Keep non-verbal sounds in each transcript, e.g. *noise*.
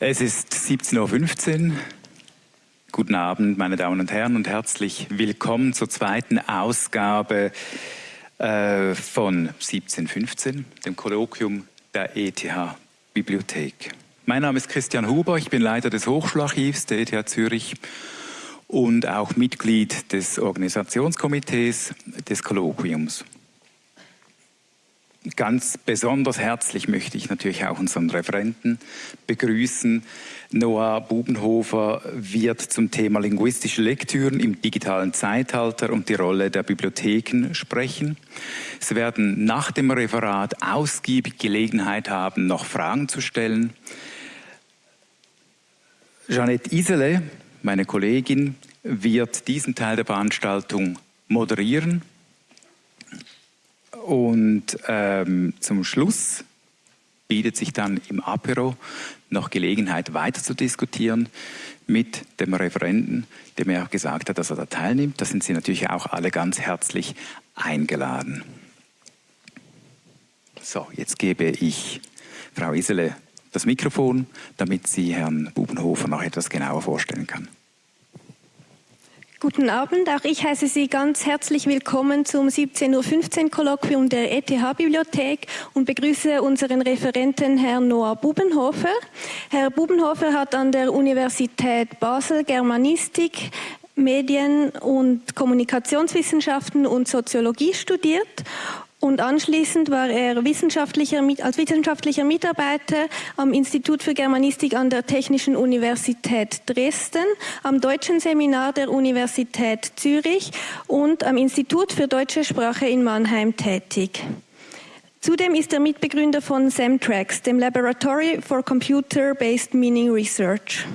Es ist 17.15 Uhr. Guten Abend, meine Damen und Herren, und herzlich willkommen zur zweiten Ausgabe äh, von 1715, dem Kolloquium der ETH-Bibliothek. Mein Name ist Christian Huber, ich bin Leiter des Hochschularchivs der ETH Zürich und auch Mitglied des Organisationskomitees des Kolloquiums. Ganz besonders herzlich möchte ich natürlich auch unseren Referenten begrüßen. Noah Bubenhofer wird zum Thema linguistische Lektüren im digitalen Zeitalter und die Rolle der Bibliotheken sprechen. Sie werden nach dem Referat ausgiebig Gelegenheit haben, noch Fragen zu stellen. Jeanette Isele, meine Kollegin, wird diesen Teil der Veranstaltung moderieren. Und ähm, zum Schluss bietet sich dann im Apero noch Gelegenheit weiter zu diskutieren mit dem Referenten, dem er auch gesagt hat, dass er da teilnimmt. Da sind Sie natürlich auch alle ganz herzlich eingeladen. So, jetzt gebe ich Frau Isele das Mikrofon, damit sie Herrn Bubenhofer noch etwas genauer vorstellen kann. Guten Abend, auch ich heiße Sie ganz herzlich willkommen zum 17.15 Uhr Kolloquium der ETH-Bibliothek und begrüße unseren Referenten Herrn Noah Bubenhofer. Herr Bubenhofer hat an der Universität Basel Germanistik, Medien- und Kommunikationswissenschaften und Soziologie studiert und anschließend war er wissenschaftlicher, als wissenschaftlicher Mitarbeiter am Institut für Germanistik an der Technischen Universität Dresden, am Deutschen Seminar der Universität Zürich und am Institut für deutsche Sprache in Mannheim tätig. Zudem ist er Mitbegründer von SEMTRAX, dem Laboratory for Computer-Based Meaning Research.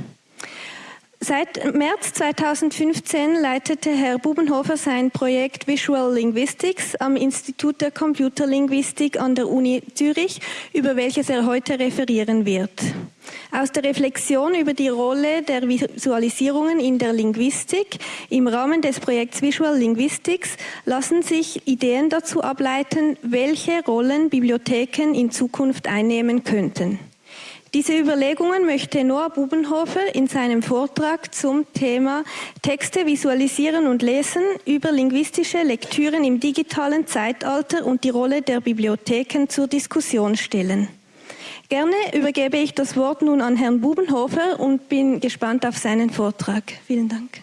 Seit März 2015 leitete Herr Bubenhofer sein Projekt Visual Linguistics am Institut der Computerlinguistik an der Uni Zürich, über welches er heute referieren wird. Aus der Reflexion über die Rolle der Visualisierungen in der Linguistik im Rahmen des Projekts Visual Linguistics lassen sich Ideen dazu ableiten, welche Rollen Bibliotheken in Zukunft einnehmen könnten. Diese Überlegungen möchte Noah Bubenhofer in seinem Vortrag zum Thema Texte visualisieren und lesen über linguistische Lektüren im digitalen Zeitalter und die Rolle der Bibliotheken zur Diskussion stellen. Gerne übergebe ich das Wort nun an Herrn Bubenhofer und bin gespannt auf seinen Vortrag. Vielen Dank.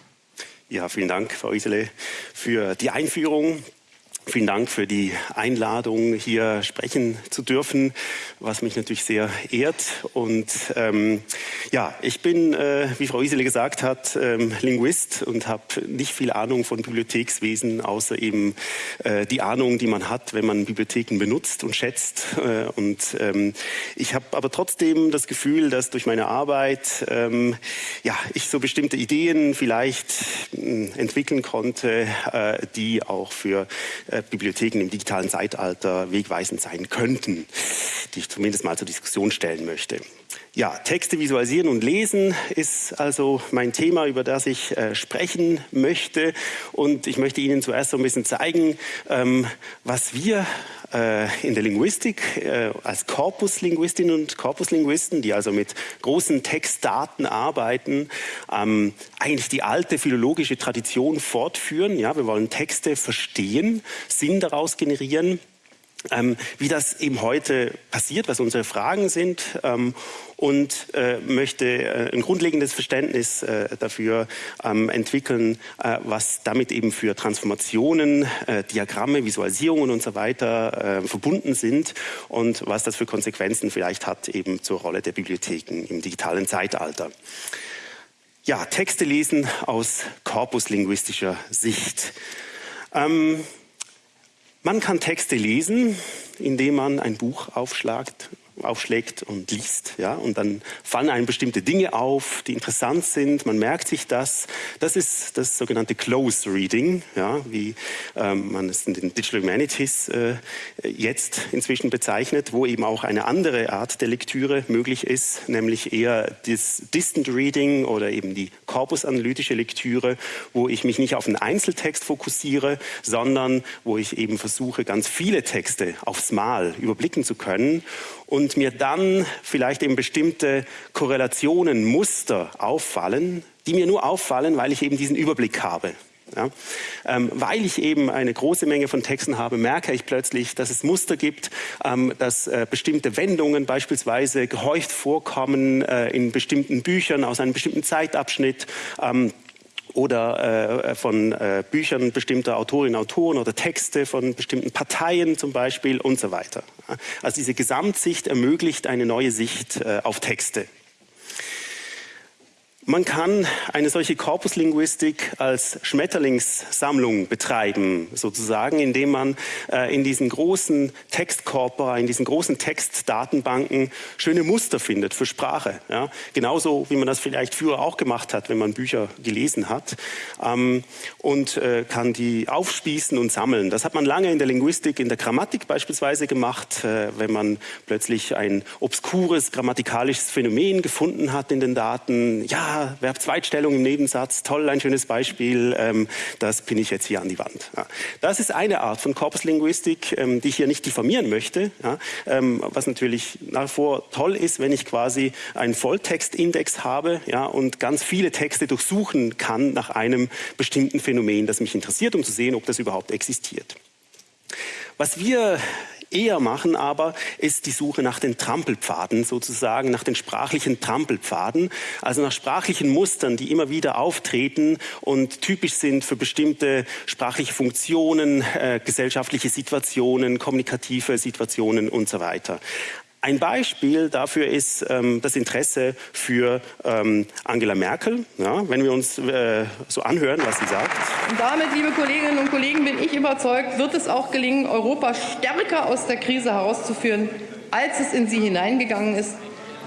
Ja, vielen Dank, Frau Isele, für die Einführung. Vielen Dank für die Einladung, hier sprechen zu dürfen, was mich natürlich sehr ehrt. Und ähm, ja, ich bin, äh, wie Frau Isele gesagt hat, ähm, Linguist und habe nicht viel Ahnung von Bibliothekswesen, außer eben äh, die Ahnung, die man hat, wenn man Bibliotheken benutzt und schätzt. Äh, und ähm, ich habe aber trotzdem das Gefühl, dass durch meine Arbeit ähm, ja, ich so bestimmte Ideen vielleicht äh, entwickeln konnte, äh, die auch für äh, Bibliotheken im digitalen Zeitalter wegweisend sein könnten, die ich zumindest mal zur Diskussion stellen möchte. Ja, Texte visualisieren und lesen ist also mein Thema, über das ich äh, sprechen möchte. Und ich möchte Ihnen zuerst so ein bisschen zeigen, ähm, was wir äh, in der Linguistik äh, als Korpuslinguistinnen und Korpuslinguisten, die also mit großen Textdaten arbeiten, ähm, eigentlich die alte philologische Tradition fortführen. Ja, wir wollen Texte verstehen, Sinn daraus generieren ähm, wie das eben heute passiert, was unsere Fragen sind ähm, und äh, möchte äh, ein grundlegendes Verständnis äh, dafür ähm, entwickeln, äh, was damit eben für Transformationen, äh, Diagramme, Visualisierungen und so weiter äh, verbunden sind und was das für Konsequenzen vielleicht hat eben zur Rolle der Bibliotheken im digitalen Zeitalter. Ja, Texte lesen aus korpuslinguistischer Sicht. Ähm, man kann Texte lesen, indem man ein Buch aufschlagt, aufschlägt und liest. Ja? Und dann fallen einem bestimmte Dinge auf, die interessant sind. Man merkt sich das. Das ist das sogenannte Close Reading, ja? wie ähm, man es in den Digital Humanities äh, jetzt inzwischen bezeichnet, wo eben auch eine andere Art der Lektüre möglich ist, nämlich eher das Distant Reading oder eben die korpusanalytische Lektüre, wo ich mich nicht auf einen Einzeltext fokussiere, sondern wo ich eben versuche, ganz viele Texte aufs Mal überblicken zu können und mir dann vielleicht eben bestimmte Korrelationen, Muster auffallen, die mir nur auffallen, weil ich eben diesen Überblick habe. Ja, ähm, weil ich eben eine große Menge von Texten habe, merke ich plötzlich, dass es Muster gibt, ähm, dass äh, bestimmte Wendungen beispielsweise gehäuft vorkommen äh, in bestimmten Büchern aus einem bestimmten Zeitabschnitt. Ähm, oder äh, von äh, Büchern bestimmter Autorinnen und Autoren oder Texte von bestimmten Parteien zum Beispiel und so weiter. Also diese Gesamtsicht ermöglicht eine neue Sicht äh, auf Texte. Man kann eine solche Korpuslinguistik als Schmetterlingssammlung betreiben, sozusagen, indem man äh, in diesen großen Textkorpora, in diesen großen Textdatenbanken schöne Muster findet für Sprache. Ja? Genauso wie man das vielleicht früher auch gemacht hat, wenn man Bücher gelesen hat. Ähm, und äh, kann die aufspießen und sammeln. Das hat man lange in der Linguistik, in der Grammatik beispielsweise gemacht, äh, wenn man plötzlich ein obskures grammatikalisches Phänomen gefunden hat in den Daten. Ja, ja, Verb-Zweitstellung im Nebensatz, toll, ein schönes Beispiel, ähm, das pinne ich jetzt hier an die Wand. Ja. Das ist eine Art von Korpuslinguistik, ähm, die ich hier nicht diffamieren möchte, ja, ähm, was natürlich nach wie vor toll ist, wenn ich quasi einen Volltextindex habe ja, und ganz viele Texte durchsuchen kann nach einem bestimmten Phänomen, das mich interessiert, um zu sehen, ob das überhaupt existiert. Was wir eher machen aber, ist die Suche nach den Trampelpfaden sozusagen, nach den sprachlichen Trampelpfaden, also nach sprachlichen Mustern, die immer wieder auftreten und typisch sind für bestimmte sprachliche Funktionen, äh, gesellschaftliche Situationen, kommunikative Situationen und so weiter. Ein Beispiel dafür ist ähm, das Interesse für ähm, Angela Merkel. Ja, wenn wir uns äh, so anhören, was sie sagt. Und damit, liebe Kolleginnen und Kollegen, bin ich überzeugt, wird es auch gelingen, Europa stärker aus der Krise herauszuführen, als es in sie hineingegangen ist.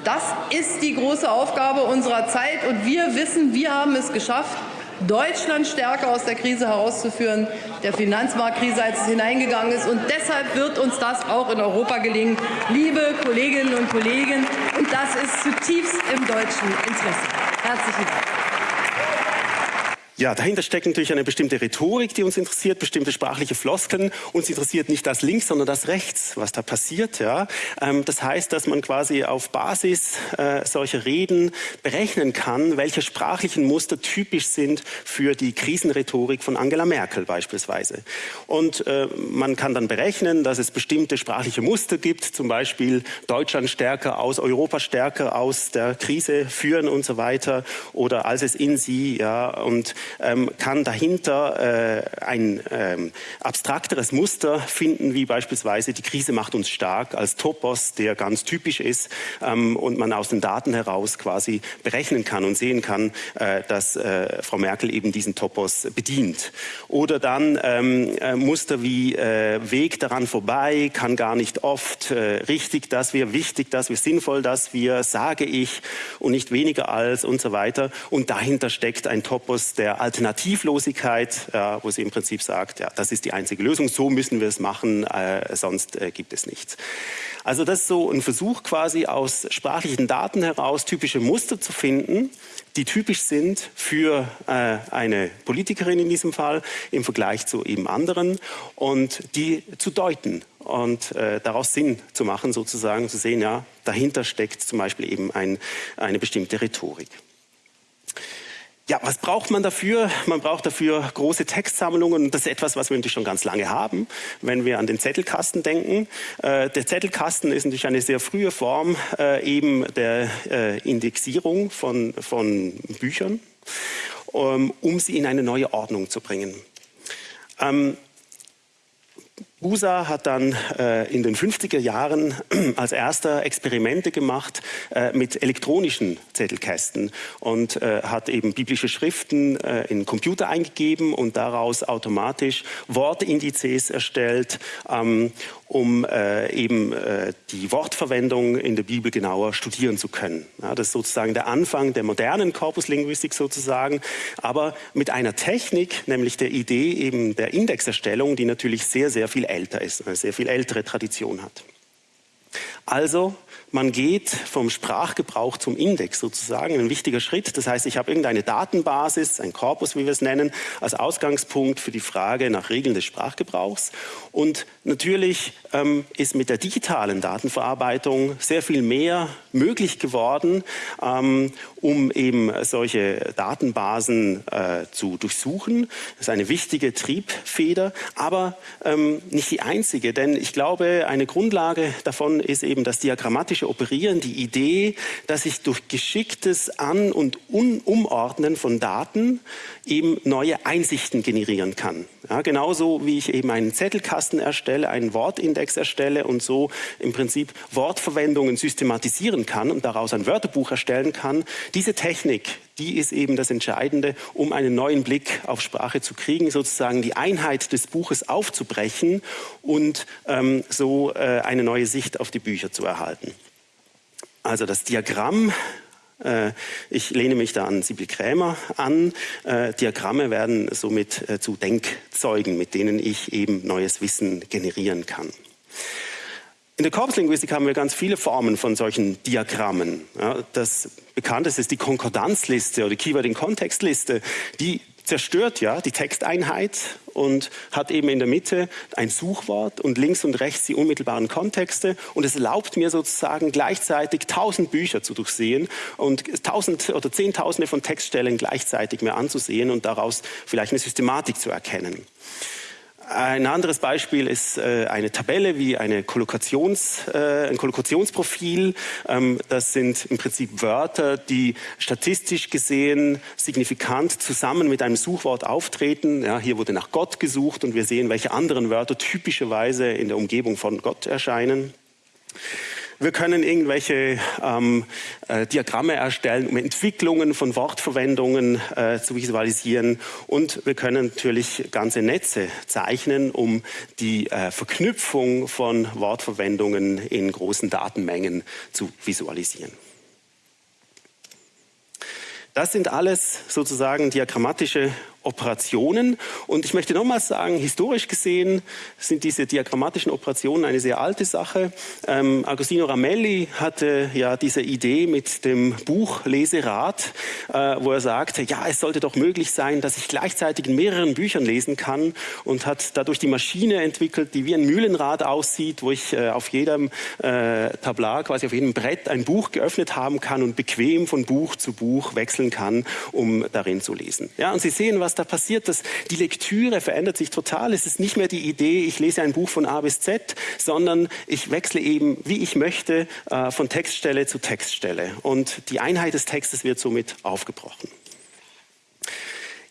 Das ist die große Aufgabe unserer Zeit und wir wissen, wir haben es geschafft. Deutschland stärker aus der Krise herauszuführen, der Finanzmarktkrise, als es hineingegangen ist. Und deshalb wird uns das auch in Europa gelingen, liebe Kolleginnen und Kollegen. Und das ist zutiefst im deutschen Interesse. Herzlichen Dank. Ja, dahinter steckt natürlich eine bestimmte Rhetorik, die uns interessiert, bestimmte sprachliche Floskeln. Uns interessiert nicht das links, sondern das rechts, was da passiert. Ja. Ähm, das heißt, dass man quasi auf Basis äh, solcher Reden berechnen kann, welche sprachlichen Muster typisch sind für die Krisenrhetorik von Angela Merkel beispielsweise. Und äh, man kann dann berechnen, dass es bestimmte sprachliche Muster gibt, zum Beispiel Deutschland stärker aus, Europa stärker aus der Krise führen und so weiter, oder als es in sie, ja, und ähm, kann dahinter äh, ein ähm, abstrakteres Muster finden, wie beispielsweise die Krise macht uns stark als Topos, der ganz typisch ist ähm, und man aus den Daten heraus quasi berechnen kann und sehen kann, äh, dass äh, Frau Merkel eben diesen Topos bedient. Oder dann ähm, äh, Muster wie äh, Weg daran vorbei, kann gar nicht oft, äh, richtig, dass wir, wichtig, dass wir, sinnvoll, dass wir, sage ich und nicht weniger als und so weiter. Und dahinter steckt ein Topos, der Alternativlosigkeit, ja, wo sie im Prinzip sagt, ja, das ist die einzige Lösung, so müssen wir es machen, äh, sonst äh, gibt es nichts. Also das ist so ein Versuch quasi aus sprachlichen Daten heraus typische Muster zu finden, die typisch sind für äh, eine Politikerin in diesem Fall im Vergleich zu eben anderen und die zu deuten und äh, daraus Sinn zu machen, sozusagen zu sehen, ja, dahinter steckt zum Beispiel eben ein, eine bestimmte Rhetorik. Ja, was braucht man dafür? Man braucht dafür große Textsammlungen und das ist etwas, was wir natürlich schon ganz lange haben, wenn wir an den Zettelkasten denken. Äh, der Zettelkasten ist natürlich eine sehr frühe Form äh, eben der äh, Indexierung von, von Büchern, um, um sie in eine neue Ordnung zu bringen. Ähm, USA hat dann äh, in den 50er Jahren *clears throat* als erster Experimente gemacht äh, mit elektronischen Zettelkästen und äh, hat eben biblische Schriften äh, in Computer eingegeben und daraus automatisch Wortindizes erstellt ähm, um äh, eben äh, die Wortverwendung in der Bibel genauer studieren zu können. Ja, das ist sozusagen der Anfang der modernen Korpuslinguistik sozusagen, aber mit einer Technik, nämlich der Idee eben der Indexerstellung, die natürlich sehr, sehr viel älter ist, eine sehr viel ältere Tradition hat. Also man geht vom Sprachgebrauch zum Index sozusagen, ein wichtiger Schritt. Das heißt, ich habe irgendeine Datenbasis, ein Korpus, wie wir es nennen, als Ausgangspunkt für die Frage nach Regeln des Sprachgebrauchs. Und natürlich ähm, ist mit der digitalen Datenverarbeitung sehr viel mehr möglich geworden, ähm, um eben solche Datenbasen äh, zu durchsuchen. Das ist eine wichtige Triebfeder, aber ähm, nicht die einzige, denn ich glaube, eine Grundlage davon ist eben das diagrammatische Operieren die Idee, dass ich durch geschicktes An- und Un Umordnen von Daten eben neue Einsichten generieren kann. Ja, genauso wie ich eben einen Zettelkasten erstelle, einen Wortindex erstelle und so im Prinzip Wortverwendungen systematisieren kann und daraus ein Wörterbuch erstellen kann. Diese Technik, die ist eben das Entscheidende, um einen neuen Blick auf Sprache zu kriegen, sozusagen die Einheit des Buches aufzubrechen und ähm, so äh, eine neue Sicht auf die Bücher zu erhalten. Also das Diagramm äh, ich lehne mich da an Sibyl Krämer an. Äh, Diagramme werden somit äh, zu Denkzeugen, mit denen ich eben neues Wissen generieren kann. In der Korpuslinguistik haben wir ganz viele Formen von solchen Diagrammen. das bekannteste ist die Konkordanzliste oder Keyword-in-Kontext-Liste. Die zerstört ja die Texteinheit und hat eben in der Mitte ein Suchwort und links und rechts die unmittelbaren Kontexte und es erlaubt mir sozusagen gleichzeitig tausend Bücher zu durchsehen und tausend oder zehntausende von Textstellen gleichzeitig mir anzusehen und daraus vielleicht eine Systematik zu erkennen. Ein anderes Beispiel ist äh, eine Tabelle wie eine Kollokations, äh, ein Kollokationsprofil. Ähm, das sind im Prinzip Wörter, die statistisch gesehen signifikant zusammen mit einem Suchwort auftreten. Ja, hier wurde nach Gott gesucht und wir sehen, welche anderen Wörter typischerweise in der Umgebung von Gott erscheinen. Wir können irgendwelche ähm, äh, Diagramme erstellen, um Entwicklungen von Wortverwendungen äh, zu visualisieren. Und wir können natürlich ganze Netze zeichnen, um die äh, Verknüpfung von Wortverwendungen in großen Datenmengen zu visualisieren. Das sind alles sozusagen diagrammatische Operationen. Und ich möchte nochmals sagen, historisch gesehen sind diese diagrammatischen Operationen eine sehr alte Sache. Ähm, Agostino Ramelli hatte ja diese Idee mit dem Buch Leserat, äh, wo er sagte, ja, es sollte doch möglich sein, dass ich gleichzeitig in mehreren Büchern lesen kann und hat dadurch die Maschine entwickelt, die wie ein Mühlenrad aussieht, wo ich äh, auf jedem äh, Tablar, quasi auf jedem Brett ein Buch geöffnet haben kann und bequem von Buch zu Buch wechseln kann, um darin zu lesen. Ja, und Sie sehen, was da passiert, dass die Lektüre verändert sich total. Es ist nicht mehr die Idee, ich lese ein Buch von A bis Z, sondern ich wechsle eben, wie ich möchte, äh, von Textstelle zu Textstelle. Und die Einheit des Textes wird somit aufgebrochen.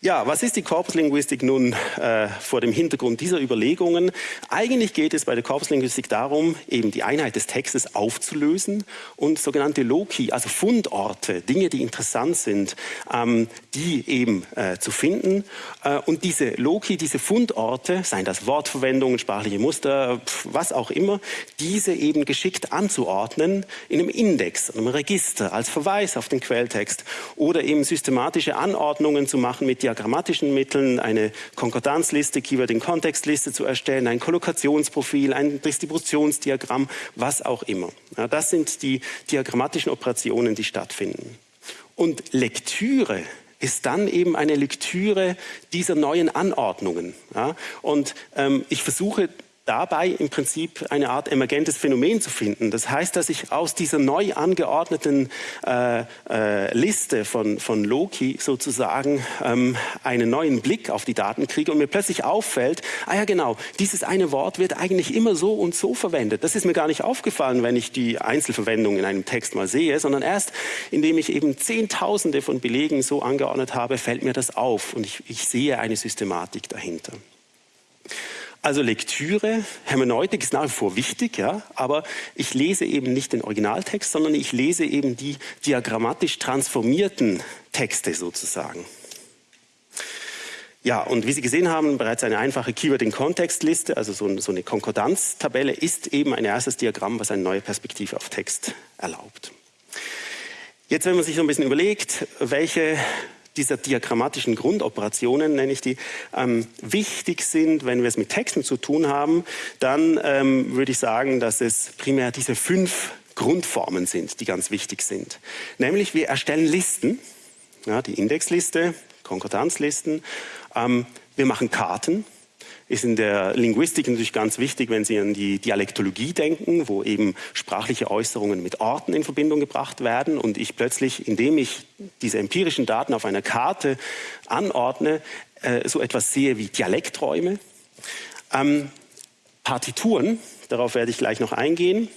Ja, was ist die Korpuslinguistik nun äh, vor dem Hintergrund dieser Überlegungen? Eigentlich geht es bei der Korpuslinguistik darum, eben die Einheit des Textes aufzulösen und sogenannte Loki, also Fundorte, Dinge, die interessant sind, ähm, die eben äh, zu finden. Äh, und diese Loki, diese Fundorte, seien das Wortverwendungen, sprachliche Muster, was auch immer, diese eben geschickt anzuordnen in einem Index, einem Register, als Verweis auf den Quelltext oder eben systematische Anordnungen zu machen mit diagrammatischen Mitteln, eine Konkordanzliste, Keyword-in-Kontext-Liste zu erstellen, ein Kollokationsprofil, ein Distributionsdiagramm, was auch immer. Ja, das sind die diagrammatischen Operationen, die stattfinden. Und Lektüre ist dann eben eine Lektüre dieser neuen Anordnungen. Ja? Und ähm, ich versuche dabei im Prinzip eine Art emergentes Phänomen zu finden. Das heißt, dass ich aus dieser neu angeordneten äh, äh, Liste von, von Loki sozusagen ähm, einen neuen Blick auf die Daten kriege und mir plötzlich auffällt, ah ja genau, dieses eine Wort wird eigentlich immer so und so verwendet. Das ist mir gar nicht aufgefallen, wenn ich die Einzelverwendung in einem Text mal sehe, sondern erst indem ich eben Zehntausende von Belegen so angeordnet habe, fällt mir das auf und ich, ich sehe eine Systematik dahinter. Also Lektüre, Hermeneutik ist nach wie vor wichtig, ja, aber ich lese eben nicht den Originaltext, sondern ich lese eben die diagrammatisch transformierten Texte sozusagen. Ja, und wie Sie gesehen haben, bereits eine einfache Keyword-in-Kontext-Liste, also so, so eine Konkordanztabelle, ist eben ein erstes Diagramm, was eine neue Perspektive auf Text erlaubt. Jetzt, wenn man sich so ein bisschen überlegt, welche dieser diagrammatischen Grundoperationen, nenne ich die, ähm, wichtig sind, wenn wir es mit Texten zu tun haben, dann ähm, würde ich sagen, dass es primär diese fünf Grundformen sind, die ganz wichtig sind. Nämlich wir erstellen Listen, ja, die Indexliste, Konkordanzlisten, ähm, wir machen Karten, ist in der Linguistik natürlich ganz wichtig, wenn Sie an die Dialektologie denken, wo eben sprachliche Äußerungen mit Orten in Verbindung gebracht werden und ich plötzlich, indem ich diese empirischen Daten auf einer Karte anordne, äh, so etwas sehe wie Dialekträume. Ähm, Partituren, darauf werde ich gleich noch eingehen,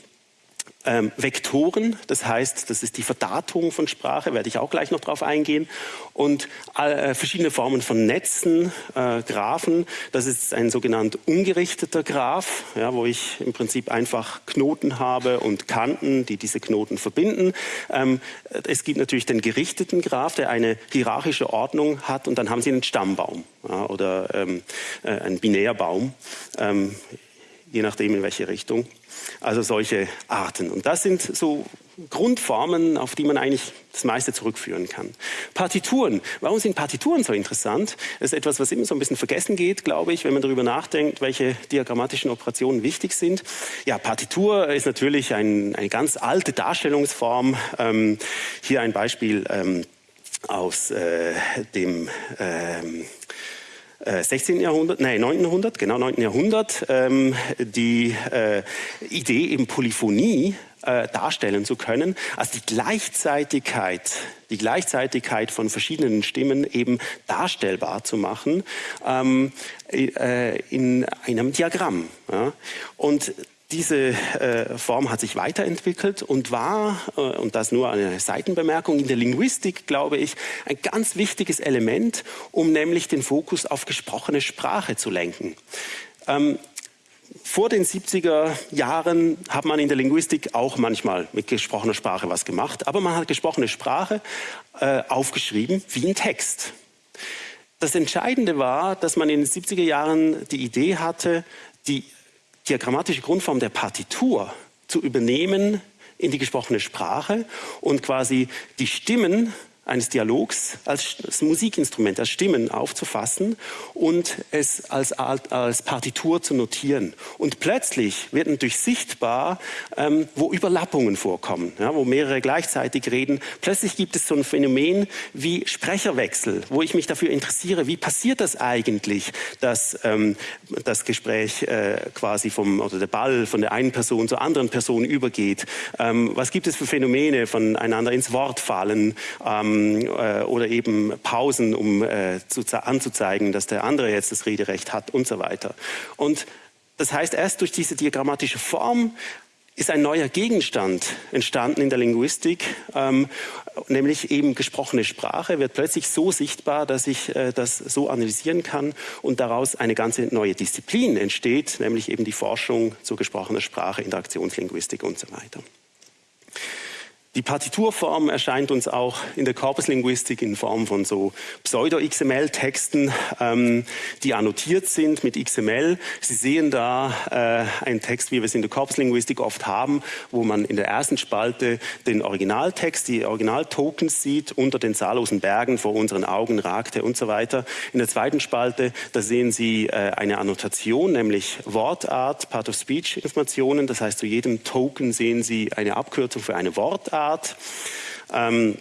ähm, Vektoren, das heißt, das ist die Verdatung von Sprache, werde ich auch gleich noch darauf eingehen. Und äh, verschiedene Formen von Netzen, äh, Graphen, das ist ein sogenannt ungerichteter Graph, ja, wo ich im Prinzip einfach Knoten habe und Kanten, die diese Knoten verbinden. Ähm, es gibt natürlich den gerichteten Graph, der eine hierarchische Ordnung hat und dann haben Sie einen Stammbaum ja, oder ähm, äh, einen Binärbaum, ähm, je nachdem in welche Richtung. Also solche Arten. Und das sind so Grundformen, auf die man eigentlich das meiste zurückführen kann. Partituren. Warum sind Partituren so interessant? Das ist etwas, was immer so ein bisschen vergessen geht, glaube ich, wenn man darüber nachdenkt, welche diagrammatischen Operationen wichtig sind. Ja, Partitur ist natürlich ein, eine ganz alte Darstellungsform. Ähm, hier ein Beispiel ähm, aus äh, dem ähm, 16. Äh, Jahrhundert, nein, 9. Jahrhundert, genau 9. Jahrhundert, ähm, die äh, Idee eben Polyphonie äh, darstellen zu können, also die Gleichzeitigkeit, die Gleichzeitigkeit von verschiedenen Stimmen eben darstellbar zu machen ähm, äh, in einem Diagramm. Ja. Und diese äh, Form hat sich weiterentwickelt und war, äh, und das nur eine Seitenbemerkung, in der Linguistik, glaube ich, ein ganz wichtiges Element, um nämlich den Fokus auf gesprochene Sprache zu lenken. Ähm, vor den 70er Jahren hat man in der Linguistik auch manchmal mit gesprochener Sprache was gemacht, aber man hat gesprochene Sprache äh, aufgeschrieben wie ein Text. Das Entscheidende war, dass man in den 70er Jahren die Idee hatte, die diagrammatische Grundform der Partitur zu übernehmen in die gesprochene Sprache und quasi die Stimmen eines Dialogs als Musikinstrument, als Stimmen aufzufassen und es als, als Partitur zu notieren. Und plötzlich wird natürlich sichtbar, ähm, wo Überlappungen vorkommen, ja, wo mehrere gleichzeitig reden. Plötzlich gibt es so ein Phänomen wie Sprecherwechsel, wo ich mich dafür interessiere, wie passiert das eigentlich, dass ähm, das Gespräch äh, quasi vom, oder der Ball von der einen Person zur anderen Person übergeht. Ähm, was gibt es für Phänomene voneinander ins Wort fallen? Ähm, ähm, äh, oder eben Pausen, um äh, zu, anzuzeigen, dass der andere jetzt das Rederecht hat und so weiter. Und das heißt, erst durch diese diagrammatische Form ist ein neuer Gegenstand entstanden in der Linguistik, ähm, nämlich eben gesprochene Sprache wird plötzlich so sichtbar, dass ich äh, das so analysieren kann und daraus eine ganze neue Disziplin entsteht, nämlich eben die Forschung zur gesprochenen Sprache, Interaktionslinguistik und so weiter. Die Partiturform erscheint uns auch in der Korpuslinguistik in Form von so Pseudo-XML-Texten, ähm, die annotiert sind mit XML. Sie sehen da äh, einen Text, wie wir es in der Korpuslinguistik oft haben, wo man in der ersten Spalte den Originaltext, die Originaltokens sieht, unter den zahllosen Bergen vor unseren Augen ragte und so weiter. In der zweiten Spalte, da sehen Sie äh, eine Annotation, nämlich Wortart, Part-of-Speech-Informationen. Das heißt, zu jedem Token sehen Sie eine Abkürzung für eine Wortart. Art. Ähm,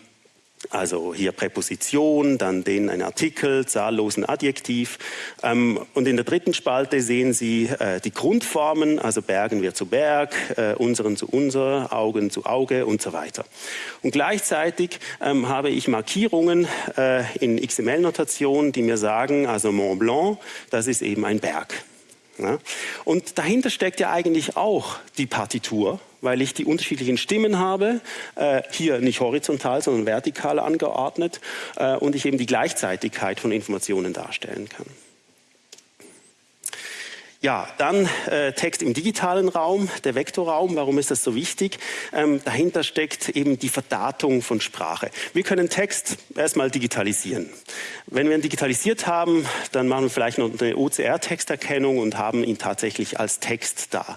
also hier Präposition, dann den ein Artikel, zahllosen Adjektiv. Ähm, und in der dritten Spalte sehen Sie äh, die Grundformen, also Bergen wir zu Berg, äh, unseren zu unser, Augen zu Auge und so weiter. Und gleichzeitig ähm, habe ich Markierungen äh, in XML-Notation, die mir sagen, also Mont Blanc, das ist eben ein Berg. Ja? Und dahinter steckt ja eigentlich auch die Partitur, weil ich die unterschiedlichen Stimmen habe, äh, hier nicht horizontal, sondern vertikal angeordnet äh, und ich eben die Gleichzeitigkeit von Informationen darstellen kann. Ja, dann äh, Text im digitalen Raum, der Vektorraum. Warum ist das so wichtig? Ähm, dahinter steckt eben die Verdatung von Sprache. Wir können Text erstmal digitalisieren. Wenn wir ihn digitalisiert haben, dann machen wir vielleicht noch eine OCR-Texterkennung und haben ihn tatsächlich als Text da.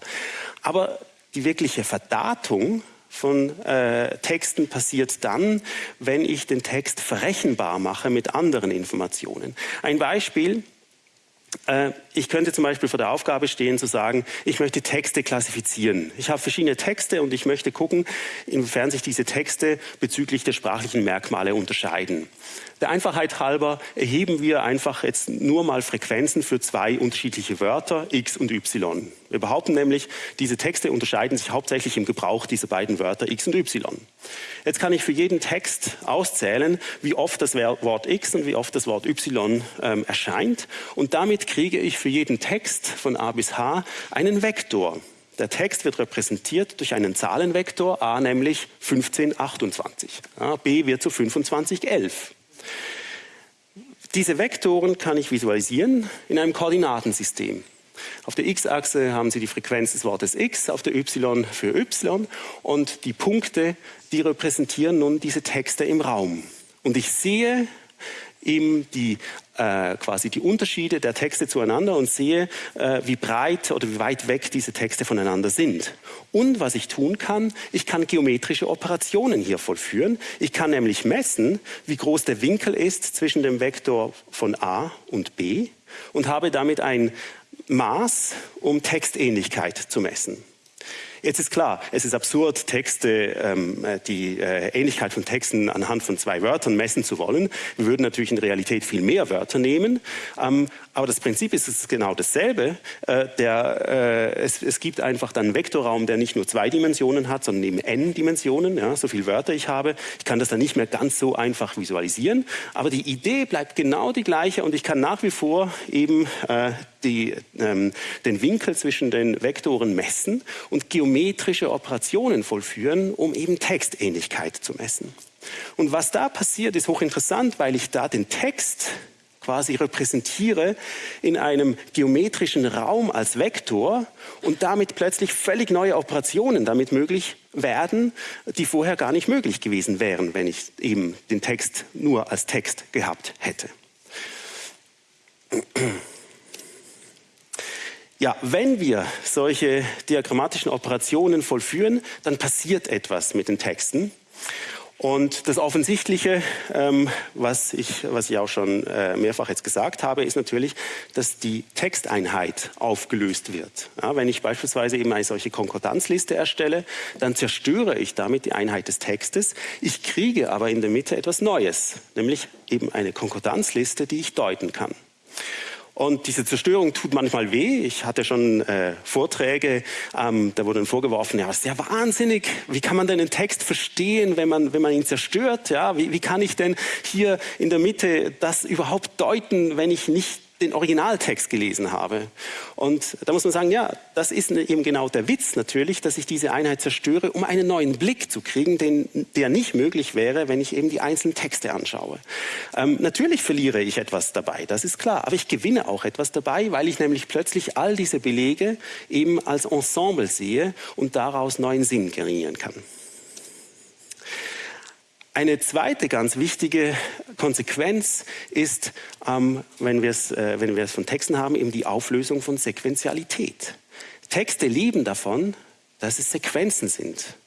Aber die wirkliche Verdatung von äh, Texten passiert dann, wenn ich den Text verrechenbar mache mit anderen Informationen. Ein Beispiel, Äh, ich könnte zum Beispiel vor der Aufgabe stehen zu sagen, ich möchte Texte klassifizieren. Ich habe verschiedene Texte und ich möchte gucken, inwiefern sich diese Texte bezüglich der sprachlichen Merkmale unterscheiden. Der Einfachheit halber erheben wir einfach jetzt nur mal Frequenzen für zwei unterschiedliche Wörter, x und y. Wir behaupten nämlich, diese Texte unterscheiden sich hauptsächlich im Gebrauch dieser beiden Wörter x und y. Jetzt kann ich für jeden Text auszählen, wie oft das Wort x und wie oft das Wort y ähm, erscheint. Und damit kriege ich für jeden Text von a bis h einen Vektor. Der Text wird repräsentiert durch einen Zahlenvektor, a nämlich 1528. Ja, b wird zu 2511. Diese Vektoren kann ich visualisieren in einem Koordinatensystem. Auf der x-Achse haben Sie die Frequenz des Wortes x, auf der y für y und die Punkte, die repräsentieren nun diese Texte im Raum. Und ich sehe eben die äh, quasi die Unterschiede der Texte zueinander und sehe, äh, wie breit oder wie weit weg diese Texte voneinander sind. Und was ich tun kann, ich kann geometrische Operationen hier vollführen. Ich kann nämlich messen, wie groß der Winkel ist zwischen dem Vektor von A und B und habe damit ein Maß, um Textähnlichkeit zu messen. Jetzt ist klar, es ist absurd, Texte, ähm, äh, die äh, Ähnlichkeit von Texten anhand von zwei Wörtern messen zu wollen. Wir würden natürlich in Realität viel mehr Wörter nehmen, ähm, aber das Prinzip ist genau dasselbe. Äh, der, äh, es, es, gibt einfach dann einen Vektorraum, der nicht nur zwei Dimensionen hat, sondern eben n Dimensionen, ja, so viele Wörter ich habe. Ich kann das dann nicht mehr ganz so einfach visualisieren, aber die Idee bleibt genau die gleiche und ich kann nach wie vor eben äh, die, ähm, den Winkel zwischen den Vektoren messen und geometrische Operationen vollführen, um eben Textähnlichkeit zu messen. Und was da passiert, ist hochinteressant, weil ich da den Text quasi repräsentiere in einem geometrischen Raum als Vektor und damit plötzlich völlig neue Operationen damit möglich werden, die vorher gar nicht möglich gewesen wären, wenn ich eben den Text nur als Text gehabt hätte. Ja, wenn wir solche diagrammatischen Operationen vollführen, dann passiert etwas mit den Texten. Und das Offensichtliche, ähm, was, ich, was ich auch schon äh, mehrfach jetzt gesagt habe, ist natürlich, dass die Texteinheit aufgelöst wird. Ja, wenn ich beispielsweise eben eine solche Konkordanzliste erstelle, dann zerstöre ich damit die Einheit des Textes. Ich kriege aber in der Mitte etwas Neues, nämlich eben eine Konkordanzliste, die ich deuten kann. Und diese Zerstörung tut manchmal weh. Ich hatte schon äh, Vorträge, ähm, da wurde vorgeworfen, ja, ist ja wahnsinnig. Wie kann man denn einen Text verstehen, wenn man, wenn man ihn zerstört? Ja, wie, wie kann ich denn hier in der Mitte das überhaupt deuten, wenn ich nicht den Originaltext gelesen habe. Und da muss man sagen, ja, das ist eben genau der Witz natürlich, dass ich diese Einheit zerstöre, um einen neuen Blick zu kriegen, den, der nicht möglich wäre, wenn ich eben die einzelnen Texte anschaue. Ähm, natürlich verliere ich etwas dabei, das ist klar, aber ich gewinne auch etwas dabei, weil ich nämlich plötzlich all diese Belege eben als Ensemble sehe und daraus neuen Sinn generieren kann. Eine zweite ganz wichtige Konsequenz ist, ähm, wenn wir es äh, von Texten haben, eben die Auflösung von Sequenzialität. Texte leben davon, dass es Sequenzen sind.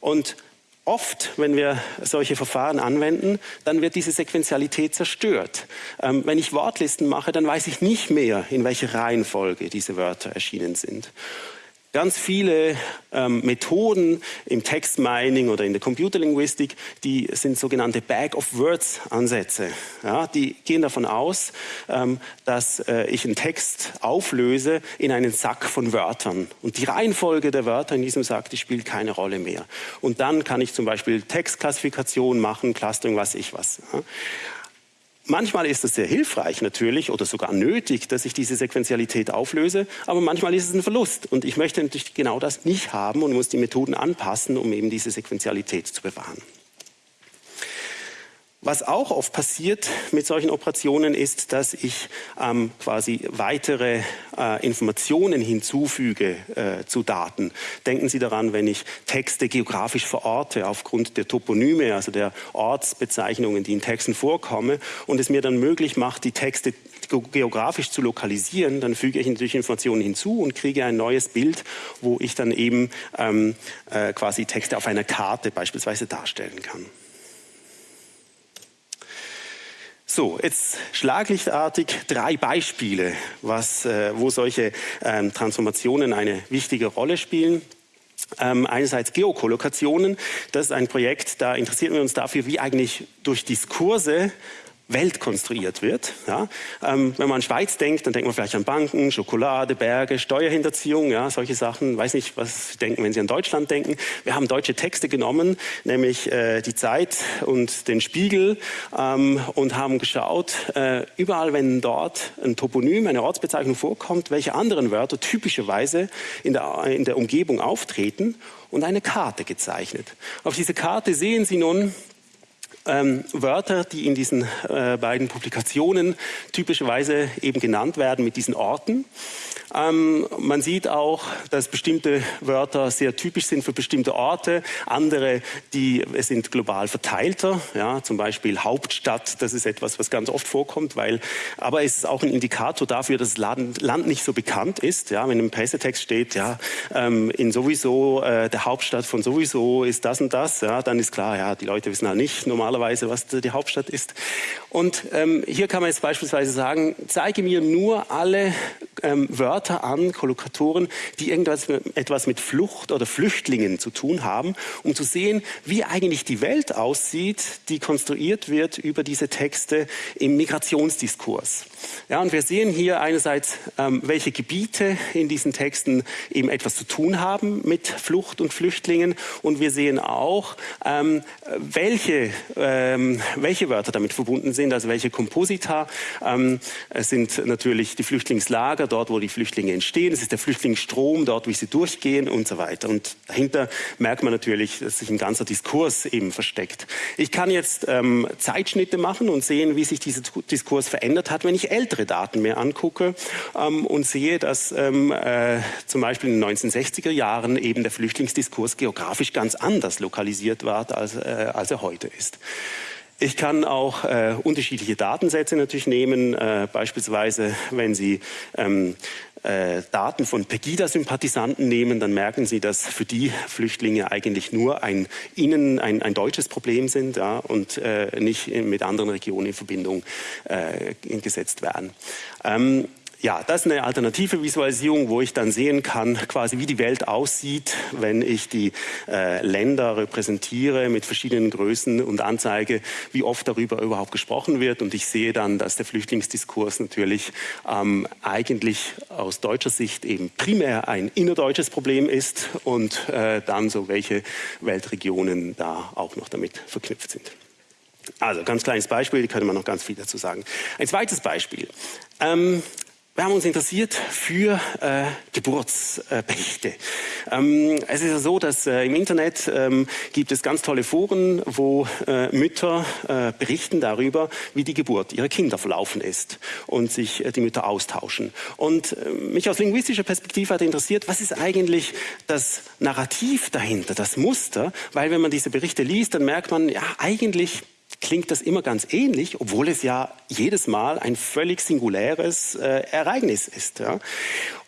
Und oft, wenn wir solche Verfahren anwenden, dann wird diese Sequenzialität zerstört. Ähm, wenn ich Wortlisten mache, dann weiß ich nicht mehr, in welcher Reihenfolge diese Wörter erschienen sind. Ganz viele ähm, Methoden im Textmining oder in der Computerlinguistik, die sind sogenannte Bag-of-Words-Ansätze. Ja, die gehen davon aus, ähm, dass äh, ich einen Text auflöse in einen Sack von Wörtern. Und die Reihenfolge der Wörter in diesem Sack, die spielt keine Rolle mehr. Und dann kann ich zum Beispiel Textklassifikation machen, Clustering, was ich was. Ja. Manchmal ist es sehr hilfreich natürlich oder sogar nötig, dass ich diese Sequenzialität auflöse, aber manchmal ist es ein Verlust. Und ich möchte natürlich genau das nicht haben und muss die Methoden anpassen, um eben diese Sequenzialität zu bewahren. Was auch oft passiert mit solchen Operationen ist, dass ich ähm, quasi weitere äh, Informationen hinzufüge äh, zu Daten. Denken Sie daran, wenn ich Texte geografisch verorte aufgrund der Toponyme, also der Ortsbezeichnungen, die in Texten vorkommen und es mir dann möglich macht, die Texte geografisch zu lokalisieren, dann füge ich natürlich Informationen hinzu und kriege ein neues Bild, wo ich dann eben ähm, äh, quasi Texte auf einer Karte beispielsweise darstellen kann. So, jetzt schlaglichtartig drei Beispiele, was, äh, wo solche ähm, Transformationen eine wichtige Rolle spielen. Ähm, einerseits Geokollokationen, das ist ein Projekt, da interessieren wir uns dafür, wie eigentlich durch Diskurse Welt konstruiert wird. Ja? Ähm, wenn man an Schweiz denkt, dann denkt man vielleicht an Banken, Schokolade, Berge, Steuerhinterziehung, ja, solche Sachen. Weiß nicht, was Sie denken, wenn Sie an Deutschland denken. Wir haben deutsche Texte genommen, nämlich äh, die Zeit und den Spiegel ähm, und haben geschaut, äh, überall, wenn dort ein Toponym, eine Ortsbezeichnung vorkommt, welche anderen Wörter typischerweise in der, in der Umgebung auftreten und eine Karte gezeichnet. Auf dieser Karte sehen Sie nun ähm, Wörter, die in diesen äh, beiden Publikationen typischerweise eben genannt werden mit diesen Orten. Ähm, man sieht auch, dass bestimmte Wörter sehr typisch sind für bestimmte Orte, andere, die sind global verteilter, ja, zum Beispiel Hauptstadt, das ist etwas, was ganz oft vorkommt, weil, aber es ist auch ein Indikator dafür, dass das Land, Land nicht so bekannt ist. Ja, wenn im Pressetext steht, ja, ähm, in sowieso, äh, der Hauptstadt von sowieso ist das und das, ja, dann ist klar, ja, die Leute wissen halt nicht normalerweise, was die Hauptstadt ist. Und ähm, hier kann man jetzt beispielsweise sagen, zeige mir nur alle ähm, Wörter an, Kollokatoren, die irgendwas etwas mit Flucht oder Flüchtlingen zu tun haben, um zu sehen, wie eigentlich die Welt aussieht, die konstruiert wird über diese Texte im Migrationsdiskurs. Ja, und wir sehen hier einerseits, ähm, welche Gebiete in diesen Texten eben etwas zu tun haben mit Flucht und Flüchtlingen. Und wir sehen auch, ähm, welche, ähm, welche Wörter damit verbunden sind, also welche Komposita. Ähm, es sind natürlich die Flüchtlingslager, dort wo die Flüchtlinge entstehen. Es ist der Flüchtlingsstrom, dort wie sie durchgehen und so weiter. Und dahinter merkt man natürlich, dass sich ein ganzer Diskurs eben versteckt. Ich kann jetzt ähm, Zeitschnitte machen und sehen, wie sich dieser Diskurs verändert hat, wenn ich ältere Daten mir angucke ähm, und sehe, dass ähm, äh, zum Beispiel in den 1960er Jahren eben der Flüchtlingsdiskurs geografisch ganz anders lokalisiert war, als, äh, als er heute ist. Ich kann auch äh, unterschiedliche Datensätze natürlich nehmen, äh, beispielsweise wenn Sie ähm, äh, Daten von Pegida-Sympathisanten nehmen, dann merken Sie, dass für die Flüchtlinge eigentlich nur ein, innen ein, ein deutsches Problem sind ja, und äh, nicht mit anderen Regionen in Verbindung äh, gesetzt werden. Ähm, ja, das ist eine alternative Visualisierung, wo ich dann sehen kann, quasi wie die Welt aussieht, wenn ich die äh, Länder repräsentiere mit verschiedenen Größen und anzeige, wie oft darüber überhaupt gesprochen wird. Und ich sehe dann, dass der Flüchtlingsdiskurs natürlich ähm, eigentlich aus deutscher Sicht eben primär ein innerdeutsches Problem ist und äh, dann so welche Weltregionen da auch noch damit verknüpft sind. Also ganz kleines Beispiel, da könnte man noch ganz viel dazu sagen. Ein zweites Beispiel. Ähm, wir haben uns interessiert für äh, Geburtsberichte. Ähm, es ist ja so, dass äh, im Internet ähm, gibt es ganz tolle Foren, wo äh, Mütter äh, berichten darüber, wie die Geburt ihrer Kinder verlaufen ist und sich äh, die Mütter austauschen. Und äh, mich aus linguistischer Perspektive hat interessiert, was ist eigentlich das Narrativ dahinter, das Muster? Weil wenn man diese Berichte liest, dann merkt man, ja, eigentlich klingt das immer ganz ähnlich, obwohl es ja jedes Mal ein völlig singuläres äh, Ereignis ist. Ja.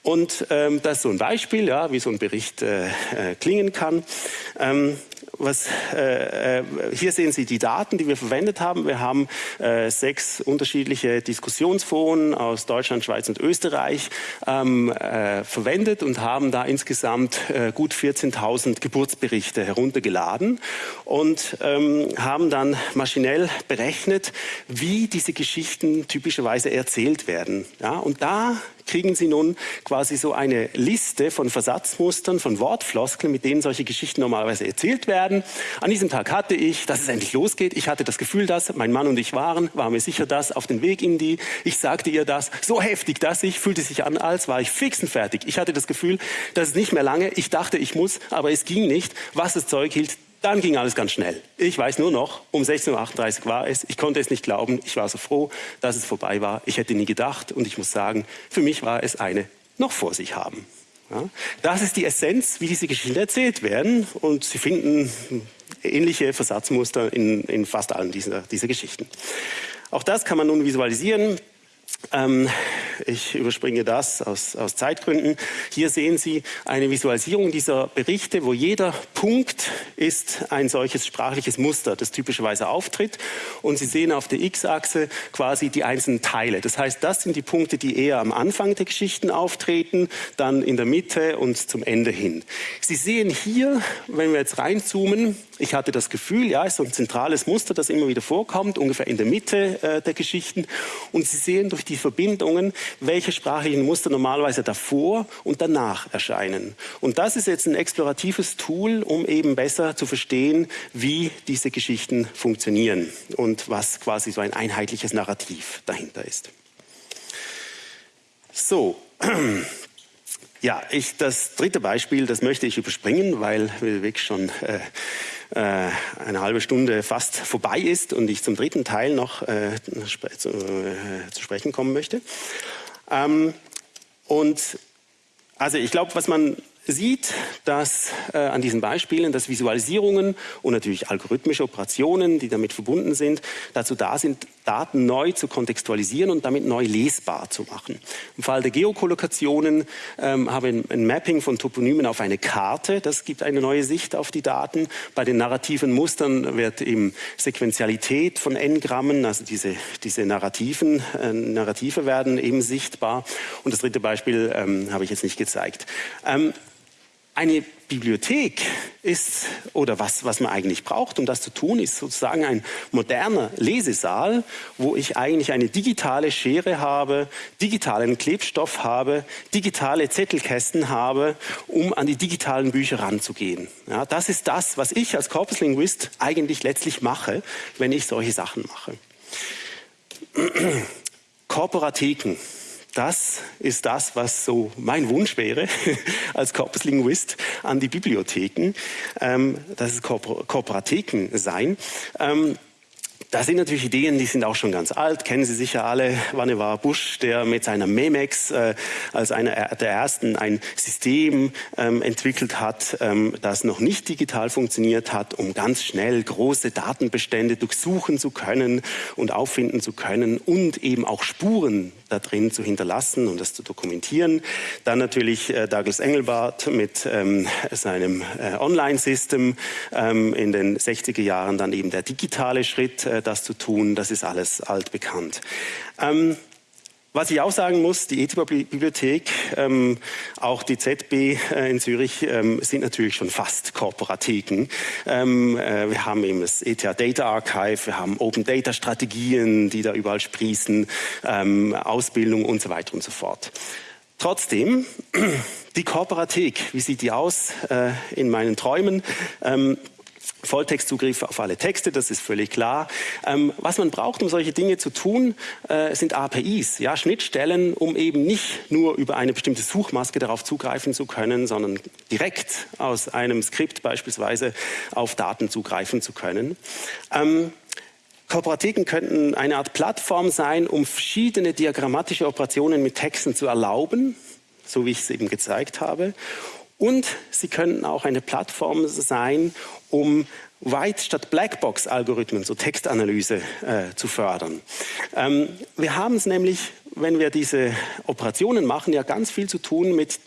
Und ähm, das ist so ein Beispiel, ja, wie so ein Bericht äh, äh, klingen kann. Ähm, was, äh, äh, hier sehen Sie die Daten, die wir verwendet haben. Wir haben äh, sechs unterschiedliche Diskussionsforen aus Deutschland, Schweiz und Österreich ähm, äh, verwendet und haben da insgesamt äh, gut 14.000 Geburtsberichte heruntergeladen und ähm, haben dann maschinell berechnet, wie diese Geschichten typischerweise erzählt werden. Ja, und da kriegen Sie nun quasi so eine Liste von Versatzmustern, von Wortfloskeln, mit denen solche Geschichten normalerweise erzählt werden. An diesem Tag hatte ich, dass es endlich losgeht. Ich hatte das Gefühl, dass mein Mann und ich waren, war mir sicher das, auf den Weg in die. Ich sagte ihr das, so heftig, dass ich, fühlte sich an, als war ich fix und fertig. Ich hatte das Gefühl, dass es nicht mehr lange, ich dachte, ich muss, aber es ging nicht. Was das Zeug hielt, dann ging alles ganz schnell. Ich weiß nur noch, um 16.38 Uhr war es. Ich konnte es nicht glauben. Ich war so froh, dass es vorbei war. Ich hätte nie gedacht. Und ich muss sagen, für mich war es eine noch vor sich haben. Ja, das ist die Essenz, wie diese Geschichten erzählt werden. Und Sie finden ähnliche Versatzmuster in, in fast allen dieser, dieser Geschichten. Auch das kann man nun visualisieren. Ähm, ich überspringe das aus, aus Zeitgründen. Hier sehen Sie eine Visualisierung dieser Berichte, wo jeder Punkt ist ein solches sprachliches Muster, das typischerweise auftritt. Und Sie sehen auf der X-Achse quasi die einzelnen Teile. Das heißt, das sind die Punkte, die eher am Anfang der Geschichten auftreten, dann in der Mitte und zum Ende hin. Sie sehen hier, wenn wir jetzt reinzoomen, ich hatte das Gefühl, ja, ist so ein zentrales Muster, das immer wieder vorkommt, ungefähr in der Mitte äh, der Geschichten. Und Sie sehen durch die Verbindungen, welche sprachlichen Muster normalerweise davor und danach erscheinen. Und das ist jetzt ein exploratives Tool, um eben besser zu verstehen, wie diese Geschichten funktionieren und was quasi so ein einheitliches Narrativ dahinter ist. So, *clears throat* ja, ich, das dritte Beispiel, das möchte ich überspringen, weil wir wirklich schon äh, äh, eine halbe Stunde fast vorbei ist und ich zum dritten Teil noch äh, zu, äh, zu, sprechen kommen möchte. Ähm, und also ich glaube, was man sieht, dass äh, an diesen Beispielen, dass Visualisierungen und natürlich algorithmische Operationen, die damit verbunden sind, dazu da sind, Daten neu zu kontextualisieren und damit neu lesbar zu machen. Im Fall der Geokollokationen ähm, haben wir ein Mapping von Toponymen auf eine Karte. Das gibt eine neue Sicht auf die Daten. Bei den narrativen Mustern wird eben Sequenzialität von N-Grammen, also diese, diese narrativen, äh, Narrative werden eben sichtbar. Und das dritte Beispiel ähm, habe ich jetzt nicht gezeigt. Ähm, eine Bibliothek ist, oder was, was man eigentlich braucht, um das zu tun, ist sozusagen ein moderner Lesesaal, wo ich eigentlich eine digitale Schere habe, digitalen Klebstoff habe, digitale Zettelkästen habe, um an die digitalen Bücher ranzugehen. Ja, das ist das, was ich als Corpuslinguist eigentlich letztlich mache, wenn ich solche Sachen mache. *clears throat* Korporatheken das ist das, was so mein Wunsch wäre *laughs* als Corpuslinguist an die Bibliotheken, ähm, dass es Korporatheken sein. Ähm, das sind natürlich Ideen, die sind auch schon ganz alt. Kennen Sie sicher alle Vannevar Bush, der mit seiner Memex äh, als einer der ersten ein System ähm, entwickelt hat, ähm, das noch nicht digital funktioniert hat, um ganz schnell große Datenbestände durchsuchen zu können und auffinden zu können und eben auch Spuren da drin zu hinterlassen und das zu dokumentieren. Dann natürlich äh, Douglas Engelbart mit ähm, seinem äh, Online-System ähm, in den 60er Jahren, dann eben der digitale Schritt, äh, das zu tun, das ist alles altbekannt. Ähm, was ich auch sagen muss, die ETH-Bibliothek, ähm, auch die ZB äh, in Zürich ähm, sind natürlich schon fast Korporatheken. Ähm, äh, wir haben eben das ETH Data Archive, wir haben Open Data Strategien, die da überall sprießen, ähm, Ausbildung und so weiter und so fort. Trotzdem, *clears throat* die Korporathek, wie sieht die aus äh, in meinen Träumen? Volltextzugriff auf alle Texte, das ist völlig klar. Ähm, was man braucht, um solche Dinge zu tun, äh, sind APIs, ja, Schnittstellen, um eben nicht nur über eine bestimmte Suchmaske darauf zugreifen zu können, sondern direkt aus einem Skript beispielsweise auf Daten zugreifen zu können. Ähm, Kooperativen könnten eine Art Plattform sein, um verschiedene diagrammatische Operationen mit Texten zu erlauben, so wie ich es eben gezeigt habe. Und sie könnten auch eine Plattform sein, um White statt Blackbox-Algorithmen, so Textanalyse, äh, zu fördern. Ähm, wir haben es nämlich, wenn wir diese Operationen machen, ja ganz viel zu tun mit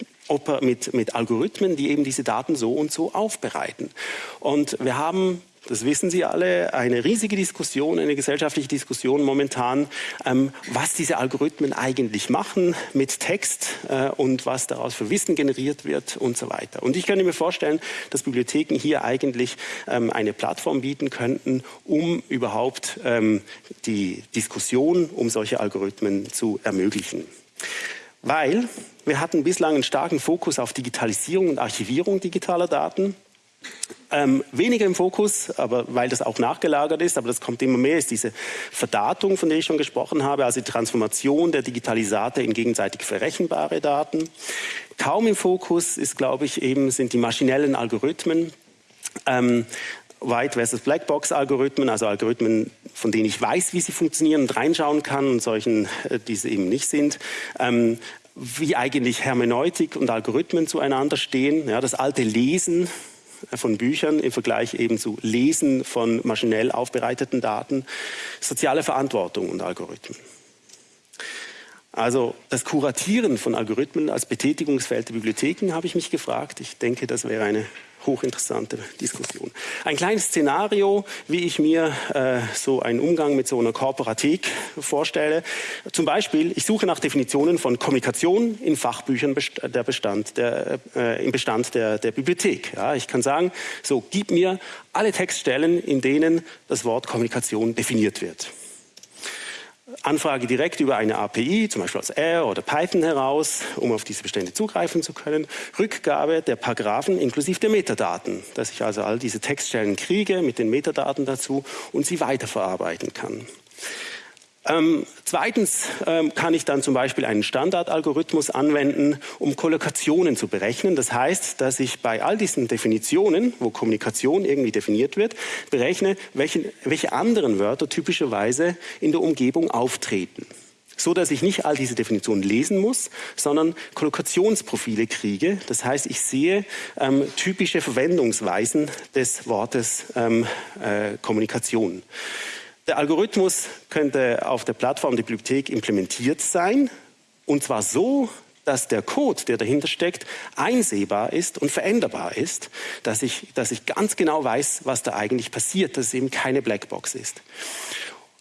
mit, mit Algorithmen, die eben diese Daten so und so aufbereiten. Und wir haben das wissen Sie alle, eine riesige Diskussion, eine gesellschaftliche Diskussion momentan, ähm, was diese Algorithmen eigentlich machen mit Text äh, und was daraus für Wissen generiert wird und so weiter. Und ich könnte mir vorstellen, dass Bibliotheken hier eigentlich ähm, eine Plattform bieten könnten, um überhaupt ähm, die Diskussion um solche Algorithmen zu ermöglichen. Weil wir hatten bislang einen starken Fokus auf Digitalisierung und Archivierung digitaler Daten. Ähm, weniger im Fokus, aber weil das auch nachgelagert ist, aber das kommt immer mehr, ist diese Verdatung, von der ich schon gesprochen habe, also die Transformation der Digitalisate in gegenseitig verrechenbare Daten. Kaum im Fokus ist, glaube ich, eben sind die maschinellen Algorithmen. Ähm, White versus Blackbox-Algorithmen, also Algorithmen, von denen ich weiß, wie sie funktionieren und reinschauen kann und solchen, äh, die sie eben nicht sind. Ähm, wie eigentlich Hermeneutik und Algorithmen zueinander stehen. Ja, das alte Lesen von Büchern im Vergleich eben zu Lesen von maschinell aufbereiteten Daten, soziale Verantwortung und Algorithmen. Also das Kuratieren von Algorithmen als Betätigungsfeld der Bibliotheken habe ich mich gefragt. Ich denke, das wäre eine hochinteressante Diskussion. Ein kleines Szenario, wie ich mir äh, so einen Umgang mit so einer Korporatik vorstelle. Zum Beispiel, ich suche nach Definitionen von Kommunikation in Fachbüchern der Bestand, der, äh, im Bestand der, der Bibliothek. Ja, ich kann sagen, so gib mir alle Textstellen, in denen das Wort Kommunikation definiert wird. Anfrage direkt über eine API, zum Beispiel aus R oder Python heraus, um auf diese Bestände zugreifen zu können. Rückgabe der Paragraphen inklusive der Metadaten, dass ich also all diese Textstellen kriege mit den Metadaten dazu und sie weiterverarbeiten kann. Ähm, zweitens ähm, kann ich dann zum Beispiel einen Standardalgorithmus anwenden, um Kollokationen zu berechnen. Das heißt, dass ich bei all diesen Definitionen, wo Kommunikation irgendwie definiert wird, berechne, welche, welche anderen Wörter typischerweise in der Umgebung auftreten so dass ich nicht all diese Definitionen lesen muss, sondern Kollokationsprofile kriege. Das heißt, ich sehe ähm, typische Verwendungsweisen des Wortes ähm, äh, Kommunikation. Der Algorithmus könnte auf der Plattform der Bibliothek implementiert sein, und zwar so, dass der Code, der dahinter steckt, einsehbar ist und veränderbar ist, dass ich, dass ich ganz genau weiß, was da eigentlich passiert, dass es eben keine Blackbox ist.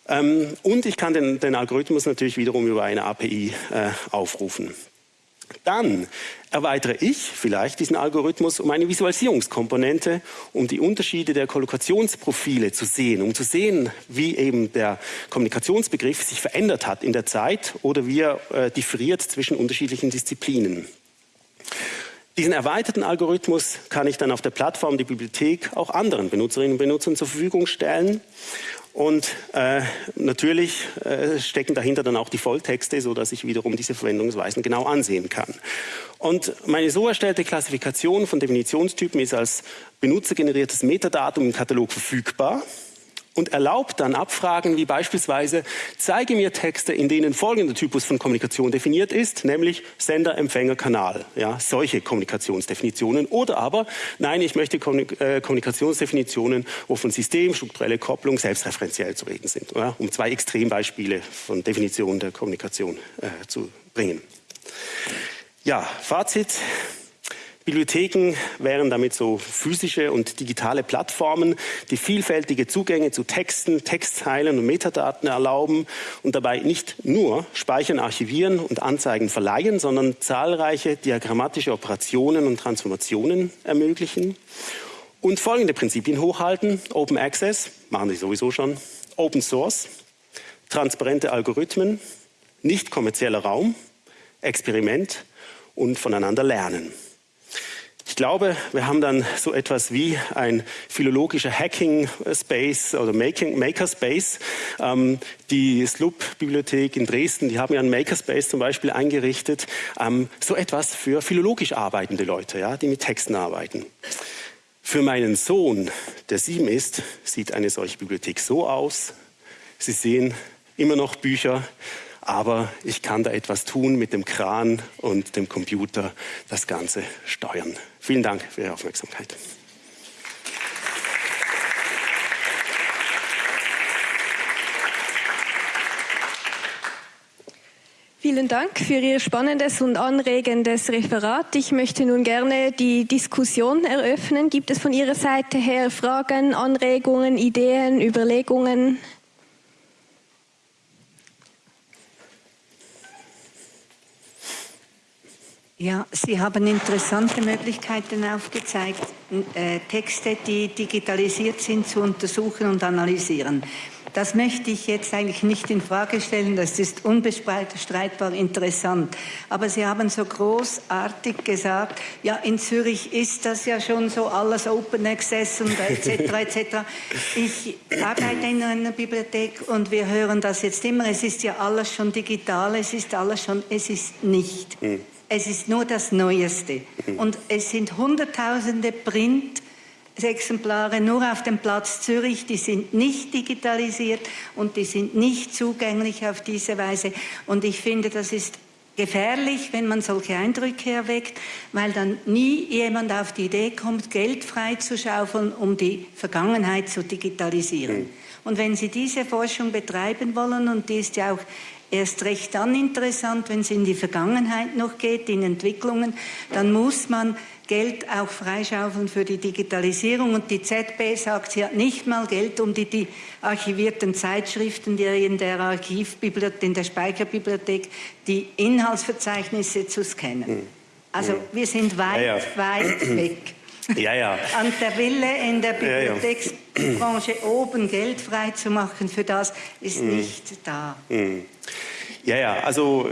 Ähm, und ich kann den, den, Algorithmus natürlich wiederum über eine API äh, aufrufen. Dann erweitere ich vielleicht diesen Algorithmus um eine Visualisierungskomponente, um die Unterschiede der Kollokationsprofile zu sehen, um zu sehen, wie eben der Kommunikationsbegriff sich verändert hat in der Zeit oder wie er äh, differiert zwischen unterschiedlichen Disziplinen. Diesen erweiterten Algorithmus kann ich dann auf der Plattform der Bibliothek auch anderen Benutzerinnen und Benutzern zur Verfügung stellen und äh, natürlich äh, stecken dahinter dann auch die Volltexte, so dass ich wiederum diese Verwendungsweisen genau ansehen kann. Und meine so erstellte Klassifikation von Definitionstypen ist als benutzergeneriertes Metadatum im Katalog verfügbar und erlaubt dann Abfragen wie beispielsweise, zeige mir Texte, in denen folgender Typus von Kommunikation definiert ist, nämlich Sender, Empfänger, Kanal. Ja, solche Kommunikationsdefinitionen. Oder aber, nein, ich möchte äh, Kommunikationsdefinitionen, wo von System, strukturelle Kopplung selbstreferenziell zu reden sind. Ja, um zwei Extrembeispiele von Definitionen der Kommunikation äh, zu bringen. Ja, Fazit. Bibliotheken wären damit so physische und digitale Plattformen, die vielfältige Zugänge zu Texten, Textzeilen und Metadaten erlauben und dabei nicht nur Speichern, Archivieren und Anzeigen verleihen, sondern zahlreiche diagrammatische Operationen und Transformationen ermöglichen. Und folgende Prinzipien hochhalten. Open Access, machen Sie sowieso schon. Open Source, transparente Algorithmen, nicht kommerzieller Raum, Experiment und voneinander lernen. Ich glaube, wir haben dann so etwas wie ein philologischer Hacking-Space oder Makerspace. Ähm, die SLUB-Bibliothek in Dresden, die haben ja einen Makerspace zum Beispiel eingerichtet. Ähm, so etwas für philologisch arbeitende Leute, ja, die mit Texten arbeiten. Für meinen Sohn, der sieben ist, sieht eine solche Bibliothek so aus. Sie sehen immer noch Bücher, aber ich kann da etwas tun mit dem Kran und dem Computer, das Ganze steuern. Vielen Dank für Ihre Aufmerksamkeit. Vielen Dank für Ihr spannendes und anregendes Referat. Ich möchte nun gerne die Diskussion eröffnen. Gibt es von Ihrer Seite her Fragen, Anregungen, Ideen, Überlegungen? Ja, Sie haben interessante Möglichkeiten aufgezeigt, äh, Texte, die digitalisiert sind, zu untersuchen und analysieren. Das möchte ich jetzt eigentlich nicht in Frage stellen, das ist unbestreitbar interessant. Aber Sie haben so großartig gesagt, ja, in Zürich ist das ja schon so alles Open Access und etc. etc. Ich arbeite in einer Bibliothek und wir hören das jetzt immer, es ist ja alles schon digital, es ist alles schon, es ist nicht. Mhm. Es ist nur das Neueste. Und es sind Hunderttausende Print-Exemplare nur auf dem Platz Zürich, die sind nicht digitalisiert und die sind nicht zugänglich auf diese Weise. Und ich finde, das ist gefährlich, wenn man solche Eindrücke erweckt, weil dann nie jemand auf die Idee kommt, Geld freizuschaufeln, um die Vergangenheit zu digitalisieren. Mhm. Und wenn Sie diese Forschung betreiben wollen, und die ist ja auch erst recht dann interessant, wenn es in die Vergangenheit noch geht, in Entwicklungen. Dann muss man Geld auch freischaufeln für die Digitalisierung. Und die ZB sagt, sie hat nicht mal Geld, um die, die archivierten Zeitschriften, die in der Archivbibliothek, in der Speicherbibliothek, die Inhaltsverzeichnisse zu scannen. Hm. Also hm. wir sind weit, ja, ja. weit weg. Ja, ja. *laughs* An der Wille in der Bibliotheksbranche oben Geld freizumachen für das ist hm. nicht da. Ja, ja, also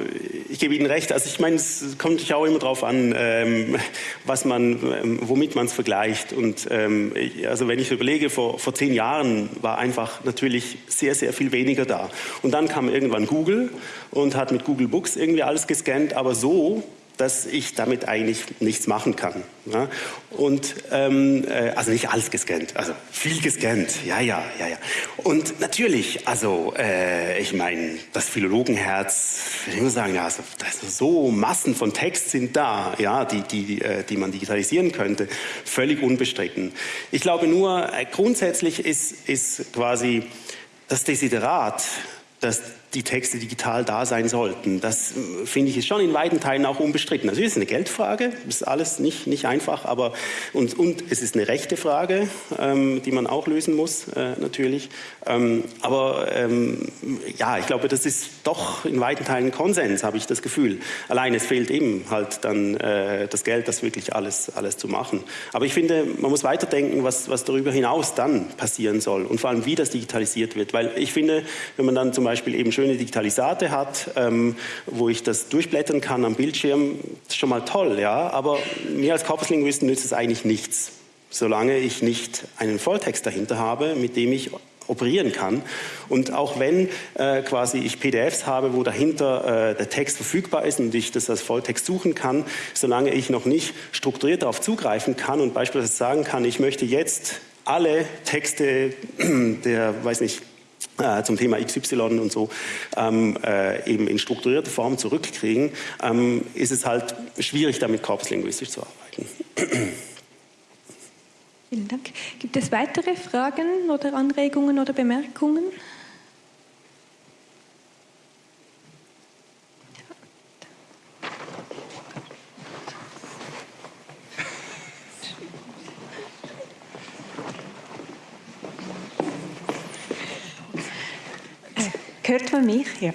ich gebe Ihnen recht. Also ich meine, es kommt sich auch immer darauf an, ähm, was man, ähm, womit man es vergleicht. Und ähm, also wenn ich überlege, vor, vor zehn Jahren war einfach natürlich sehr, sehr viel weniger da. Und dann kam irgendwann Google und hat mit Google Books irgendwie alles gescannt, aber so dass ich damit eigentlich nichts machen kann. Ja? Und ähm, äh, also nicht alles gescannt, also viel gescannt, ja, ja, ja, ja. Und natürlich, also äh, ich meine, das Philologenherz, ich muss sagen, ja, also, so Massen von Text sind da, ja, die, die, äh, die man digitalisieren könnte, völlig unbestritten. Ich glaube nur, äh, grundsätzlich ist, ist quasi das Desiderat, dass die Texte digital da sein sollten. Das äh, finde ich ist schon in weiten Teilen auch unbestritten. Es ist eine Geldfrage, ist alles nicht, nicht einfach, aber und, und es ist eine rechte Frage, ähm, die man auch lösen muss, äh, natürlich. Ähm, aber ähm, ja, ich glaube, das ist doch in weiten Teilen Konsens, habe ich das Gefühl. Allein es fehlt eben halt dann äh, das Geld, das wirklich alles, alles zu machen. Aber ich finde, man muss weiterdenken, was, was darüber hinaus dann passieren soll und vor allem, wie das digitalisiert wird. Weil ich finde, wenn man dann zum Beispiel eben schöne Digitalisate hat, ähm, wo ich das durchblättern kann am Bildschirm, ist schon mal toll, ja. Aber mir als Korpuslinguisten nützt es eigentlich nichts, solange ich nicht einen Volltext dahinter habe, mit dem ich operieren kann. Und auch wenn äh, quasi ich PDFs habe, wo dahinter äh, der Text verfügbar ist und ich das als Volltext suchen kann, solange ich noch nicht strukturiert darauf zugreifen kann und beispielsweise sagen kann, ich möchte jetzt alle Texte *clears throat* der, weiß nicht, äh, zum Thema XY und so ähm, äh, eben in strukturierter Form zurückkriegen, ähm, ist es halt schwierig, damit korpuslinguistisch zu arbeiten. Vielen Dank. Gibt es weitere Fragen oder Anregungen oder Bemerkungen? Hört man mich? Ja.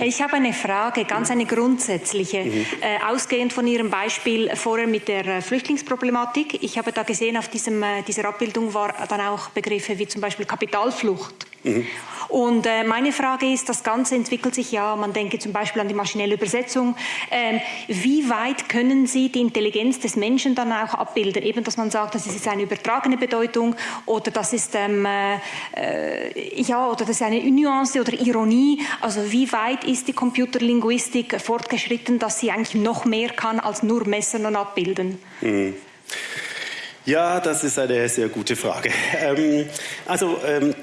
Ich habe eine Frage, ganz eine grundsätzliche, mhm. äh, ausgehend von Ihrem Beispiel vorher mit der äh, Flüchtlingsproblematik. Ich habe da gesehen, auf diesem, äh, dieser Abbildung war dann auch Begriffe wie zum Beispiel Kapitalflucht. Mhm. Und äh, meine Frage ist, das Ganze entwickelt sich ja, man denke zum Beispiel an die maschinelle Übersetzung. Ähm, wie weit können Sie die Intelligenz des Menschen dann auch abbilden? Eben, dass man sagt, das ist eine übertragene Bedeutung oder das ist, ähm, äh, ja, oder das ist eine Nuance oder Ironie. Also wie weit ist die Computerlinguistik fortgeschritten, dass sie eigentlich noch mehr kann als nur messen und abbilden? Mhm. Ja, das ist eine sehr gute Frage. Ähm, also ähm,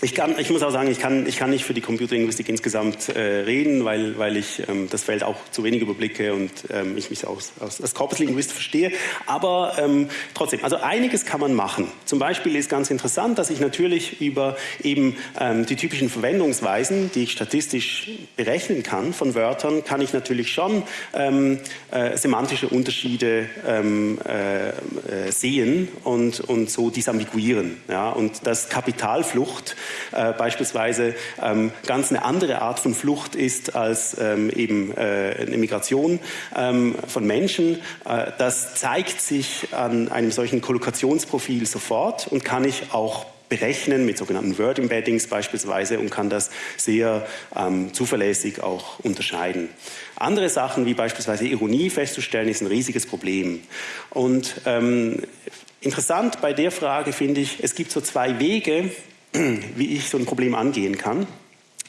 ich, kann, ich muss auch sagen, ich kann, ich kann nicht für die Computerlinguistik insgesamt äh, reden, weil, weil ich ähm, das Feld auch zu wenig überblicke und ähm, ich mich aus, aus, als Korpuslinguist verstehe. Aber ähm, trotzdem, also einiges kann man machen. Zum Beispiel ist ganz interessant, dass ich natürlich über eben ähm, die typischen Verwendungsweisen, die ich statistisch berechnen kann von Wörtern, kann ich natürlich schon ähm, äh, semantische Unterschiede ähm, äh, äh, sehen und, und so disambiguieren. Ja? Und das Kapitalflucht äh, beispielsweise ähm, ganz eine andere Art von Flucht ist als ähm, eben äh, eine Migration ähm, von Menschen. Äh, das zeigt sich an einem solchen Kollokationsprofil sofort und kann ich auch berechnen mit sogenannten Word Embeddings beispielsweise und kann das sehr ähm, zuverlässig auch unterscheiden. Andere Sachen wie beispielsweise Ironie festzustellen ist ein riesiges Problem. Und ähm, interessant bei der Frage finde ich, es gibt so zwei Wege, *clears throat* wie ich so ein Problem angehen kann.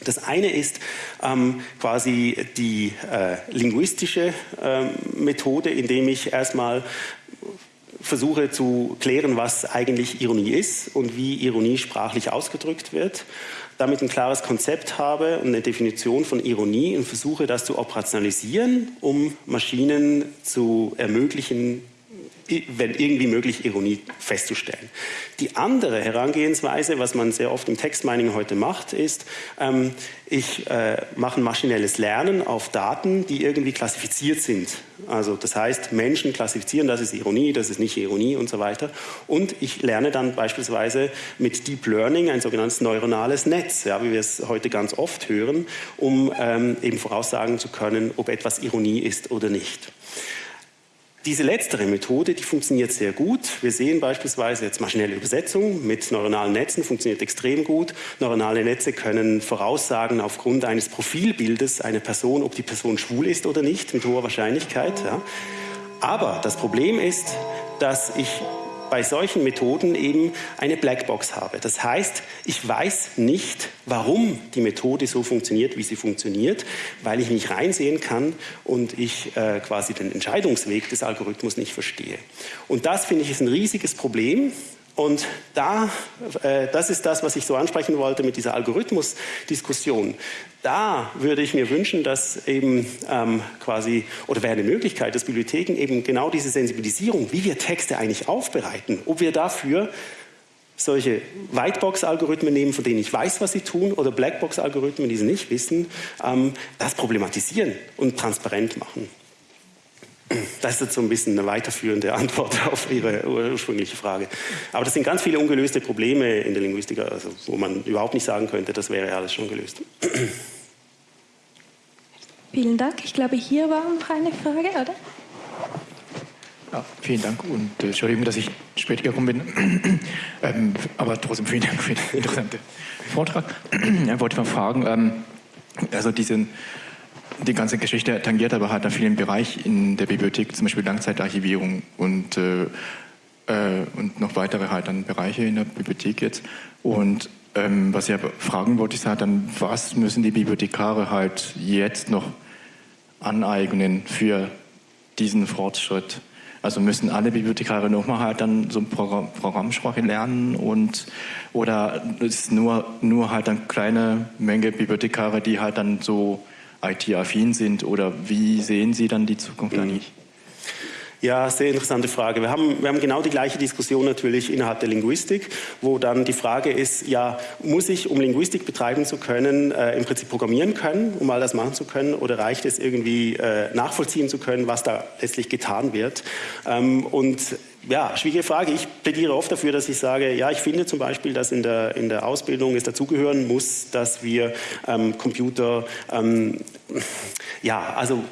Das eine ist ähm, quasi die äh, linguistische äh, Methode, indem ich erstmal versuche zu klären, was eigentlich Ironie ist und wie Ironie sprachlich ausgedrückt wird, damit ein klares Konzept habe und eine Definition von Ironie und versuche das zu operationalisieren, um Maschinen zu ermöglichen, wenn irgendwie möglich, Ironie festzustellen. Die andere Herangehensweise, was man sehr oft im Textmining heute macht, ist, ähm, ich äh, mache ein maschinelles Lernen auf Daten, die irgendwie klassifiziert sind. Also das heißt, Menschen klassifizieren, das ist Ironie, das ist nicht Ironie und so weiter. Und ich lerne dann beispielsweise mit Deep Learning ein sogenanntes neuronales Netz, ja, wie wir es heute ganz oft hören, um ähm, eben voraussagen zu können, ob etwas Ironie ist oder nicht. Diese letztere Methode, die funktioniert sehr gut. Wir sehen beispielsweise jetzt maschinelle Übersetzung mit neuronalen Netzen, funktioniert extrem gut. Neuronale Netze können voraussagen aufgrund eines Profilbildes einer Person, ob die Person schwul ist oder nicht, mit hoher Wahrscheinlichkeit. Ja. Aber das Problem ist, dass ich bei solchen Methoden eben eine Blackbox habe. Das heißt, ich weiß nicht, warum die Methode so funktioniert, wie sie funktioniert, weil ich nicht reinsehen kann und ich äh, quasi den Entscheidungsweg des Algorithmus nicht verstehe. Und das finde ich ist ein riesiges Problem, und da, äh, das ist das, was ich so ansprechen wollte mit dieser Algorithmusdiskussion. Da würde ich mir wünschen, dass eben ähm, quasi, oder wäre eine Möglichkeit, dass Bibliotheken eben genau diese Sensibilisierung, wie wir Texte eigentlich aufbereiten, ob wir dafür solche Whitebox-Algorithmen nehmen, von denen ich weiß, was sie tun, oder Blackbox-Algorithmen, die sie nicht wissen, ähm, das problematisieren und transparent machen. Das ist jetzt so ein bisschen eine weiterführende Antwort *laughs* auf Ihre ursprüngliche Frage. Aber das sind ganz viele ungelöste Probleme in der Linguistik, also wo man überhaupt nicht sagen könnte, das wäre alles schon gelöst. *clears throat* Vielen Dank. Ich glaube, hier war noch eine Frage, oder? Ja, vielen Dank und äh, Entschuldigung, dass ich spät gekommen bin. *clears throat* ähm, aber trotzdem vielen Dank für den *laughs* interessanten Vortrag. *clears throat* ich wollte mal fragen, ähm, also diesen die ganze Geschichte tangiert aber halt einen vielen Bereich in der Bibliothek, zum Beispiel Langzeitarchivierung und, äh, äh, und noch weitere halt dann Bereiche in der Bibliothek jetzt. Und ähm, was ich aber fragen wollte, ist halt dann, was müssen die Bibliothekare halt jetzt noch aneignen für diesen Fortschritt? Also müssen alle Bibliothekare nochmal halt dann so eine Programm, Programmsprache lernen und oder ist nur nur halt eine kleine Menge Bibliothekare, die halt dann so IT-affin sind oder wie sehen Sie dann die Zukunft mhm. eigentlich? Ja, sehr interessante Frage. Wir haben, wir haben genau die gleiche Diskussion natürlich innerhalb der Linguistik, wo dann die Frage ist, ja, muss ich, um Linguistik betreiben zu können, äh, im Prinzip programmieren können, um all das machen zu können, oder reicht es irgendwie äh, nachvollziehen zu können, was da letztlich getan wird? Ähm, und ja, schwierige Frage. Ich plädiere oft dafür, dass ich sage, ja, ich finde zum Beispiel, dass in der, in der Ausbildung es dazugehören muss, dass wir ähm, Computer, ähm, ja, also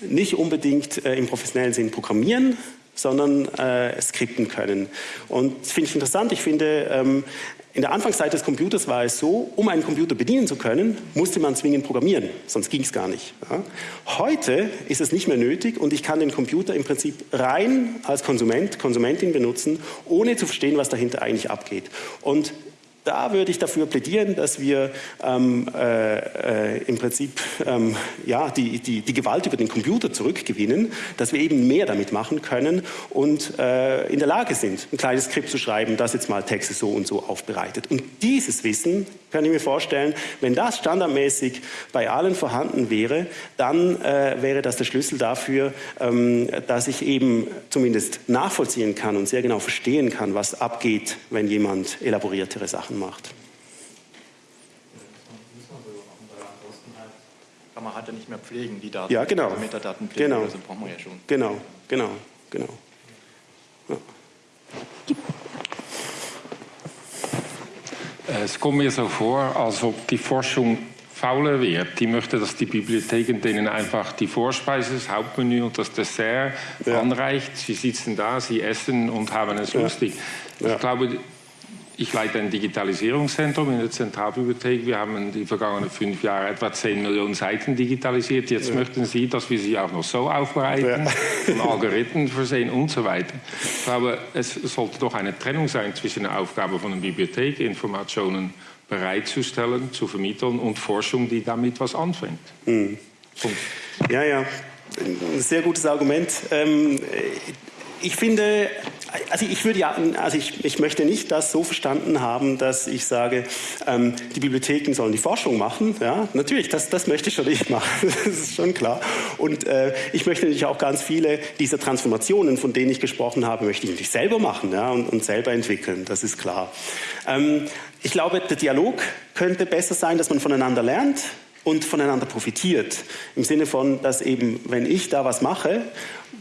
nicht unbedingt äh, im professionellen Sinn programmieren, sondern äh, skripten können. Und das finde ich interessant. Ich finde, ähm, in der Anfangszeit des Computers war es so, um einen Computer bedienen zu können, musste man zwingend programmieren, sonst ging es gar nicht. Heute ist es nicht mehr nötig und ich kann den Computer im Prinzip rein als Konsument, Konsumentin benutzen, ohne zu verstehen, was dahinter eigentlich abgeht. Und da würde ich dafür plädieren, dass wir ähm, äh, äh, im Prinzip ähm, ja, die, die, die Gewalt über den Computer zurückgewinnen, dass wir eben mehr damit machen können und äh, in der Lage sind, ein kleines Skript zu schreiben, das jetzt mal Texte so und so aufbereitet. Und dieses Wissen, kann ich mir vorstellen, wenn das standardmäßig bei allen vorhanden wäre, dann äh, wäre das der Schlüssel dafür, ähm, dass ich eben zumindest nachvollziehen kann und sehr genau verstehen kann, was abgeht, wenn jemand elaboriertere Sachen Sachen macht. Kann man halt ja nicht mehr pflegen, die Daten. Ja, genau. Also Metadaten pflegen, genau. also brauchen wir ja schon. Genau, genau, genau. Ja. Es kommt mir so vor, als ob die Forschung fauler wird. Die möchte, dass die Bibliotheken denen einfach die Vorspeise, das Hauptmenü und das Dessert ja. anreicht. Sie sitzen da, sie essen und haben es ja. lustig. Ich glaube, ich leite ein Digitalisierungszentrum in der Zentralbibliothek. Wir haben in den vergangenen fünf Jahren etwa 10 Millionen Seiten digitalisiert. Jetzt ja. möchten Sie, dass wir sie auch noch so aufbereiten, ja. von Algorithmen versehen und so weiter. Ich glaube, es sollte doch eine Trennung sein zwischen der Aufgabe von einer Bibliothek, Informationen bereitzustellen, zu vermitteln und Forschung, die damit was anfängt. Mhm. Ja, ja, ein sehr gutes Argument. Ähm, ich finde, also ich würde ja, also ich, ich möchte nicht das so verstanden haben, dass ich sage, ähm, die Bibliotheken sollen die Forschung machen. Ja, natürlich, das, das möchte ich schon nicht machen. *laughs* das ist schon klar. Und äh, ich möchte natürlich auch ganz viele dieser Transformationen, von denen ich gesprochen habe, möchte ich natürlich selber machen ja, und, und selber entwickeln. Das ist klar. Ähm, ich glaube, der Dialog könnte besser sein, dass man voneinander lernt und voneinander profitiert. Im Sinne von, dass eben, wenn ich da was mache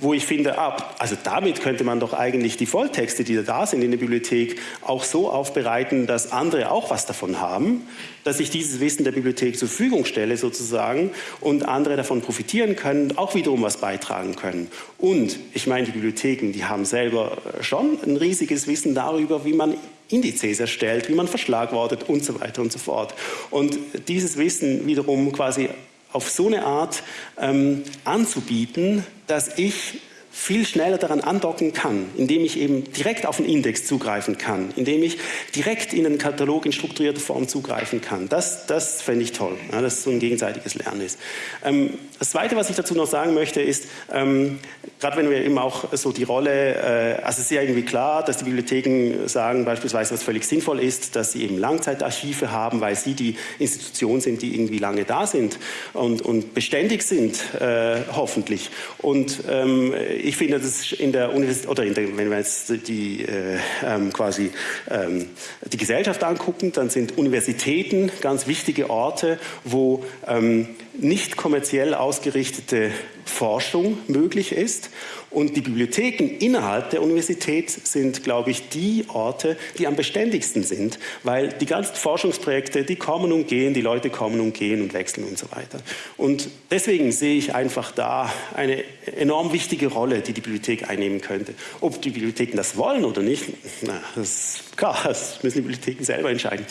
wo ich finde, ah, also damit könnte man doch eigentlich die Volltexte, die da sind in der Bibliothek, auch so aufbereiten, dass andere auch was davon haben, dass ich dieses Wissen der Bibliothek zur Verfügung stelle sozusagen und andere davon profitieren können, auch wiederum was beitragen können. Und ich meine, die Bibliotheken, die haben selber schon ein riesiges Wissen darüber, wie man Indizes erstellt, wie man verschlagwortet und so weiter und so fort. Und dieses Wissen wiederum quasi auf so eine Art ähm, anzubieten, dass ich viel schneller daran andocken kann, indem ich eben direkt auf den Index zugreifen kann, indem ich direkt in einen Katalog in strukturierter Form zugreifen kann. Das, das fände ich toll, ja, dass so ein gegenseitiges Lernen ist. Ähm, das Zweite, was ich dazu noch sagen möchte, ist, ähm, gerade wenn wir eben auch so die Rolle, äh, also es ist ja irgendwie klar, dass die Bibliotheken sagen beispielsweise, was völlig sinnvoll ist, dass sie eben Langzeitarchive haben, weil sie die Institution sind, die irgendwie lange da sind und, und beständig sind, äh, hoffentlich. Und ähm, ich finde, das in der Universität, oder der, wenn wir jetzt die äh, ähm, quasi ähm, die Gesellschaft angucken, dann sind Universitäten ganz wichtige Orte, wo ähm, nicht kommerziell ausgerichtete Forschung möglich ist. Und die Bibliotheken innerhalb der Universität sind, glaube ich, die Orte, die am beständigsten sind, weil die ganzen Forschungsprojekte, die kommen und gehen, die Leute kommen und gehen und wechseln und so weiter. Und deswegen sehe ich einfach da eine enorm wichtige Rolle, die die Bibliothek einnehmen könnte. Ob die Bibliotheken das wollen oder nicht, na, das klar, das müssen die Bibliotheken selber entscheiden.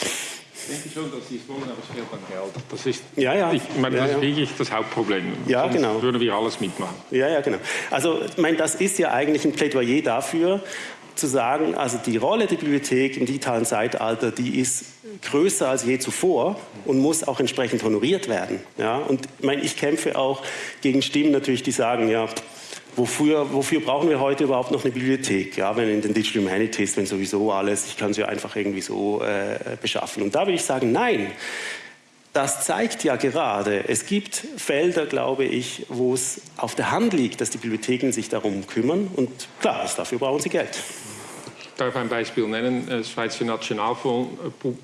Ich denke schon, dass sie es wollen, aber es fehlt an Geld. Das ist, ja, ja. Ich meine, ja, das ja. ist wirklich das Hauptproblem. Ja, Sonst genau. würden wir alles mitmachen. Ja, ja, genau. Also, ich meine, das ist ja eigentlich ein Plädoyer dafür, zu sagen, also die Rolle der Bibliothek im digitalen Zeitalter, die ist größer als je zuvor und muss auch entsprechend honoriert werden. Ja? Und ich, meine, ich kämpfe auch gegen Stimmen natürlich, die sagen, ja, Wofür, wofür, brauchen wir heute überhaupt noch eine Bibliothek? Ja, wenn in den Digital Humanities, wenn sowieso alles, ich kann sie ja einfach irgendwie so äh, beschaffen. Und da würde ich sagen, nein. Das zeigt ja gerade, es gibt Felder, glaube ich, wo es auf der Hand liegt, dass die Bibliotheken sich darum kümmern. Und klar, dafür brauchen sie Geld. Ich darf ein Beispiel nennen. Der Schweizer Nationalfonds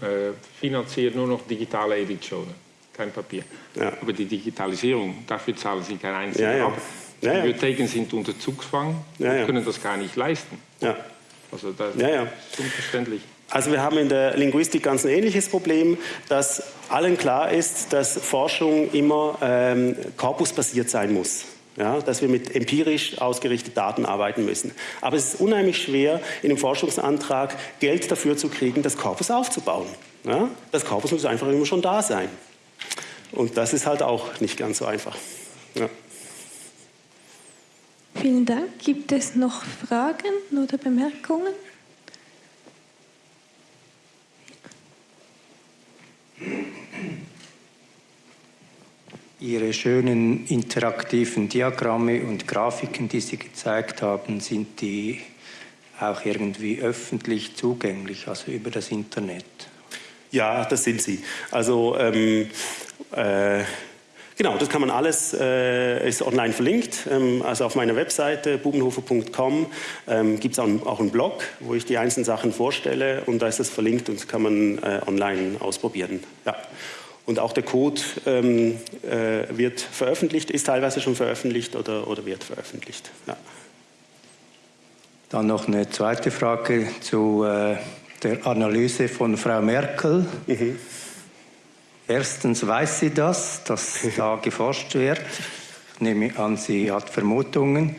äh, finanziert nur noch digitale Editionen, kein Papier. Ja. Aber die Digitalisierung, dafür zahlen sie kein einziges Ja, ja. Ja, ja. Bibliotheken sind unter Zugzwang Ja, und können das gar nicht leisten. Ja. Also das ist unverständlich. Also wir haben in der Linguistik ganz ein ähnliches Problem, dass allen klar ist, dass Forschung immer ähm, korpusbasiert sein muss. Ja, dass wir mit empirisch ausgerichteten Daten arbeiten müssen. Aber es ist unheimlich schwer, in einem Forschungsantrag Geld dafür zu kriegen, das Korpus aufzubauen. Ja, das Korpus muss einfach immer schon da sein. Und das ist halt auch nicht ganz so einfach. Ja. Vielen Dank. Gibt es noch Fragen oder Bemerkungen? Ihre schönen interaktiven Diagramme und Grafiken, die Sie gezeigt haben, sind die auch irgendwie öffentlich zugänglich, also über das Internet? Ja, das sind sie. Also ähm, äh, genau, das kann man alles, äh, ist online verlinkt. Ähm, also auf meiner Webseite bubenhofer.com ähm, gibt es auch, auch einen Blog, wo ich die einzelnen Sachen vorstelle und da ist das verlinkt und das kann man äh, online ausprobieren. Ja. Und auch der Code ähm, äh, wird veröffentlicht, ist teilweise schon veröffentlicht oder, oder wird veröffentlicht. Ja. Dann noch eine zweite Frage zu äh, der Analyse von Frau Merkel. Mhm. Erstens weiß sie das, dass *laughs* da geforscht wird. Ich nehme an, sie hat Vermutungen.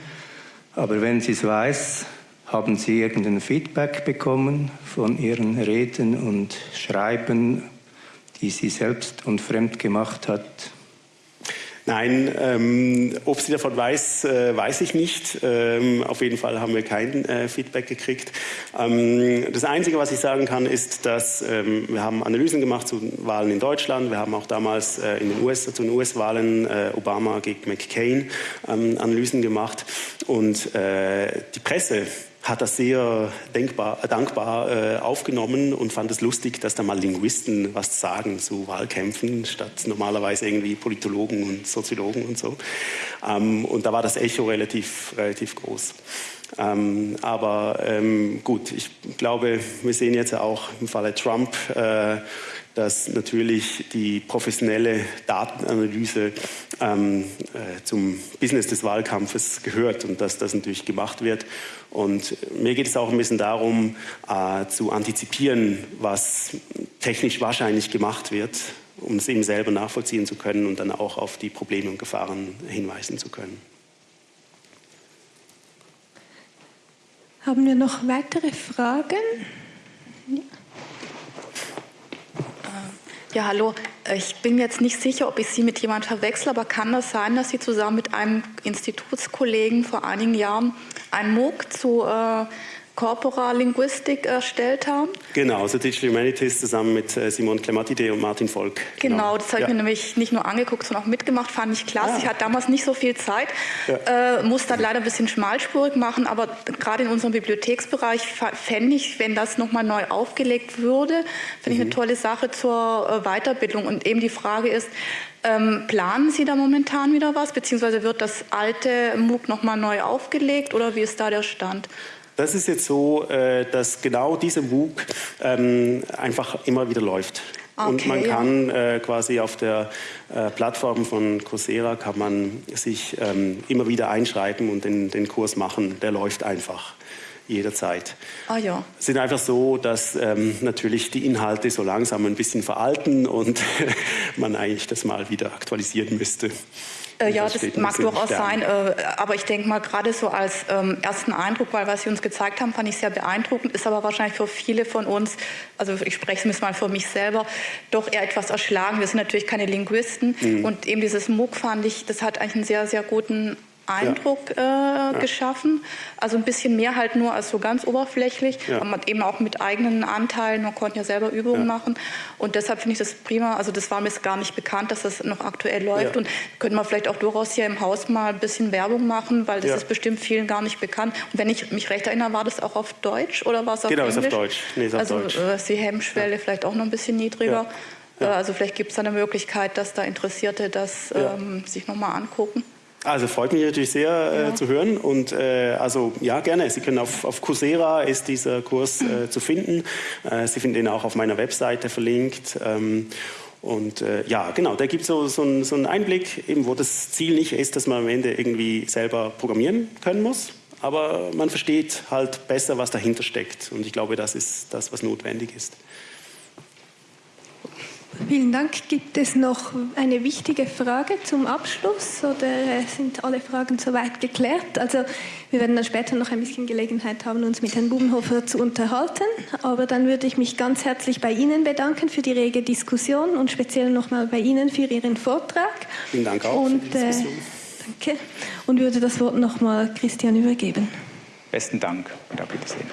Aber wenn sie es weiß, haben Sie irgendein Feedback bekommen von Ihren Reden und Schreiben, die sie selbst und fremd gemacht hat? Nein, ähm, ob sie davon weiß, äh, weiß ich nicht. Ähm, auf jeden Fall haben wir kein äh, Feedback gekriegt. Ähm, das Einzige, was ich sagen kann, ist, dass ähm, wir haben Analysen gemacht zu Wahlen in Deutschland. Wir haben auch damals äh, in den US, zu den US-Wahlen äh, Obama gegen McCain ähm, Analysen gemacht. Und äh, die Presse hat das sehr denkbar, dankbar äh, aufgenommen und fand es lustig, dass da mal Linguisten was sagen zu Wahlkämpfen, statt normalerweise irgendwie Politologen und Soziologen und so. Ähm, und da war das Echo relativ, relativ groß. Ähm, aber ähm, gut, ich glaube, wir sehen jetzt auch im Falle Trump, äh, dass natürlich die professionelle Datenanalyse ähm, äh, zum Business des Wahlkampfes gehört und dass das natürlich gemacht wird. Und mir geht es auch ein bisschen darum, äh, zu antizipieren, was technisch wahrscheinlich gemacht wird, um es eben selber nachvollziehen zu können und dann auch auf die Probleme und Gefahren hinweisen zu können. Haben wir noch weitere Fragen? Ja. Ja, hallo. Ich bin jetzt nicht sicher, ob ich Sie mit jemandem verwechsel, aber kann das sein, dass Sie zusammen mit einem Institutskollegen vor einigen Jahren ein MOOC zu äh, Corpora Linguistik erstellt haben. Genau, also Digital Humanities zusammen mit äh, Simon Clematide und Martin Volk. Genau, genau das habe ja. ich mir nämlich nicht nur angeguckt, sondern auch mitgemacht, fand ich klasse. Ah. Ich hatte damals nicht so viel Zeit, ja. äh, musste dann leider ein bisschen schmalspurig machen, aber gerade in unserem Bibliotheksbereich fände ich, wenn das nochmal neu aufgelegt würde, finde ich eine mhm. tolle Sache zur äh, Weiterbildung. Und eben die Frage ist, ähm, planen Sie da momentan wieder was, beziehungsweise wird das alte MOOC nochmal neu aufgelegt oder wie ist da der Stand? Das ist jetzt so, äh, dass genau dieser MOOC ähm, einfach immer wieder läuft. Okay, und man kann äh, quasi auf der äh, Plattform von Coursera kann man sich ähm, immer wieder einschreiben und den, den Kurs machen. Der läuft einfach jederzeit. Ah ja. Es sind einfach so, dass ähm, natürlich die Inhalte so langsam ein bisschen veralten und *laughs* man eigentlich das mal wieder aktualisieren müsste. Äh, ja, das, mag durchaus sein, äh, aber ich denke mal gerade so als ähm, ersten Eindruck, weil was Sie uns gezeigt haben, fand ich sehr beeindruckend, ist aber wahrscheinlich für viele von uns, also ich spreche es mal für mich selber, doch eher etwas erschlagen. Wir sind natürlich keine Linguisten mhm. und eben dieses MOOC fand ich, das hat eigentlich einen sehr, sehr guten Eindruck ja. Äh, geschaffen. Also ein bisschen mehr halt nur als so ganz oberflächlich, ja. aber eben auch mit eigenen Anteilen. Man konnte ja selber Übungen ja. machen. Und deshalb finde ich das prima. Also das war mir gar nicht bekannt, dass das noch aktuell läuft. Und könnte man vielleicht auch durchaus hier im Haus mal ein bisschen Werbung machen, weil das ist bestimmt vielen gar nicht bekannt. Und wenn ich mich recht erinnere, war das auch auf Deutsch oder war es auf genau, Englisch? Genau, ist auf Deutsch. Nee, ist auf also Deutsch. Äh, ist die Hemmschwelle vielleicht auch noch ein bisschen niedriger. Äh, also vielleicht gibt es eine Möglichkeit, dass da Interessierte das ähm, sich nochmal angucken. Also freut mich natürlich sehr äh, ja. zu hören und äh, also ja gerne. Sie können auf, auf Coursera ist dieser Kurs äh, zu finden. Äh, Sie finden ihn auch auf meiner Webseite verlinkt. Ähm, und äh, ja, genau, da gibt so, so, ein, so einen Einblick, eben, wo das Ziel nicht ist, dass man am Ende irgendwie selber programmieren können muss, aber man versteht halt besser, was dahinter steckt. Und ich glaube, das ist das, was notwendig ist. Vielen Dank. Gibt es noch eine wichtige Frage zum Abschluss oder sind alle Fragen soweit geklärt? Also wir werden dann später noch ein bisschen Gelegenheit haben, uns mit Herrn Bubenhofer zu unterhalten. Aber dann würde ich mich ganz herzlich bei Ihnen bedanken für die rege Diskussion und speziell nochmal bei Ihnen für Ihren Vortrag. Vielen Dank auch und, für die Diskussion. Äh, danke. Und würde das Wort nochmal Christian übergeben. Besten Dank und auf Wiedersehen.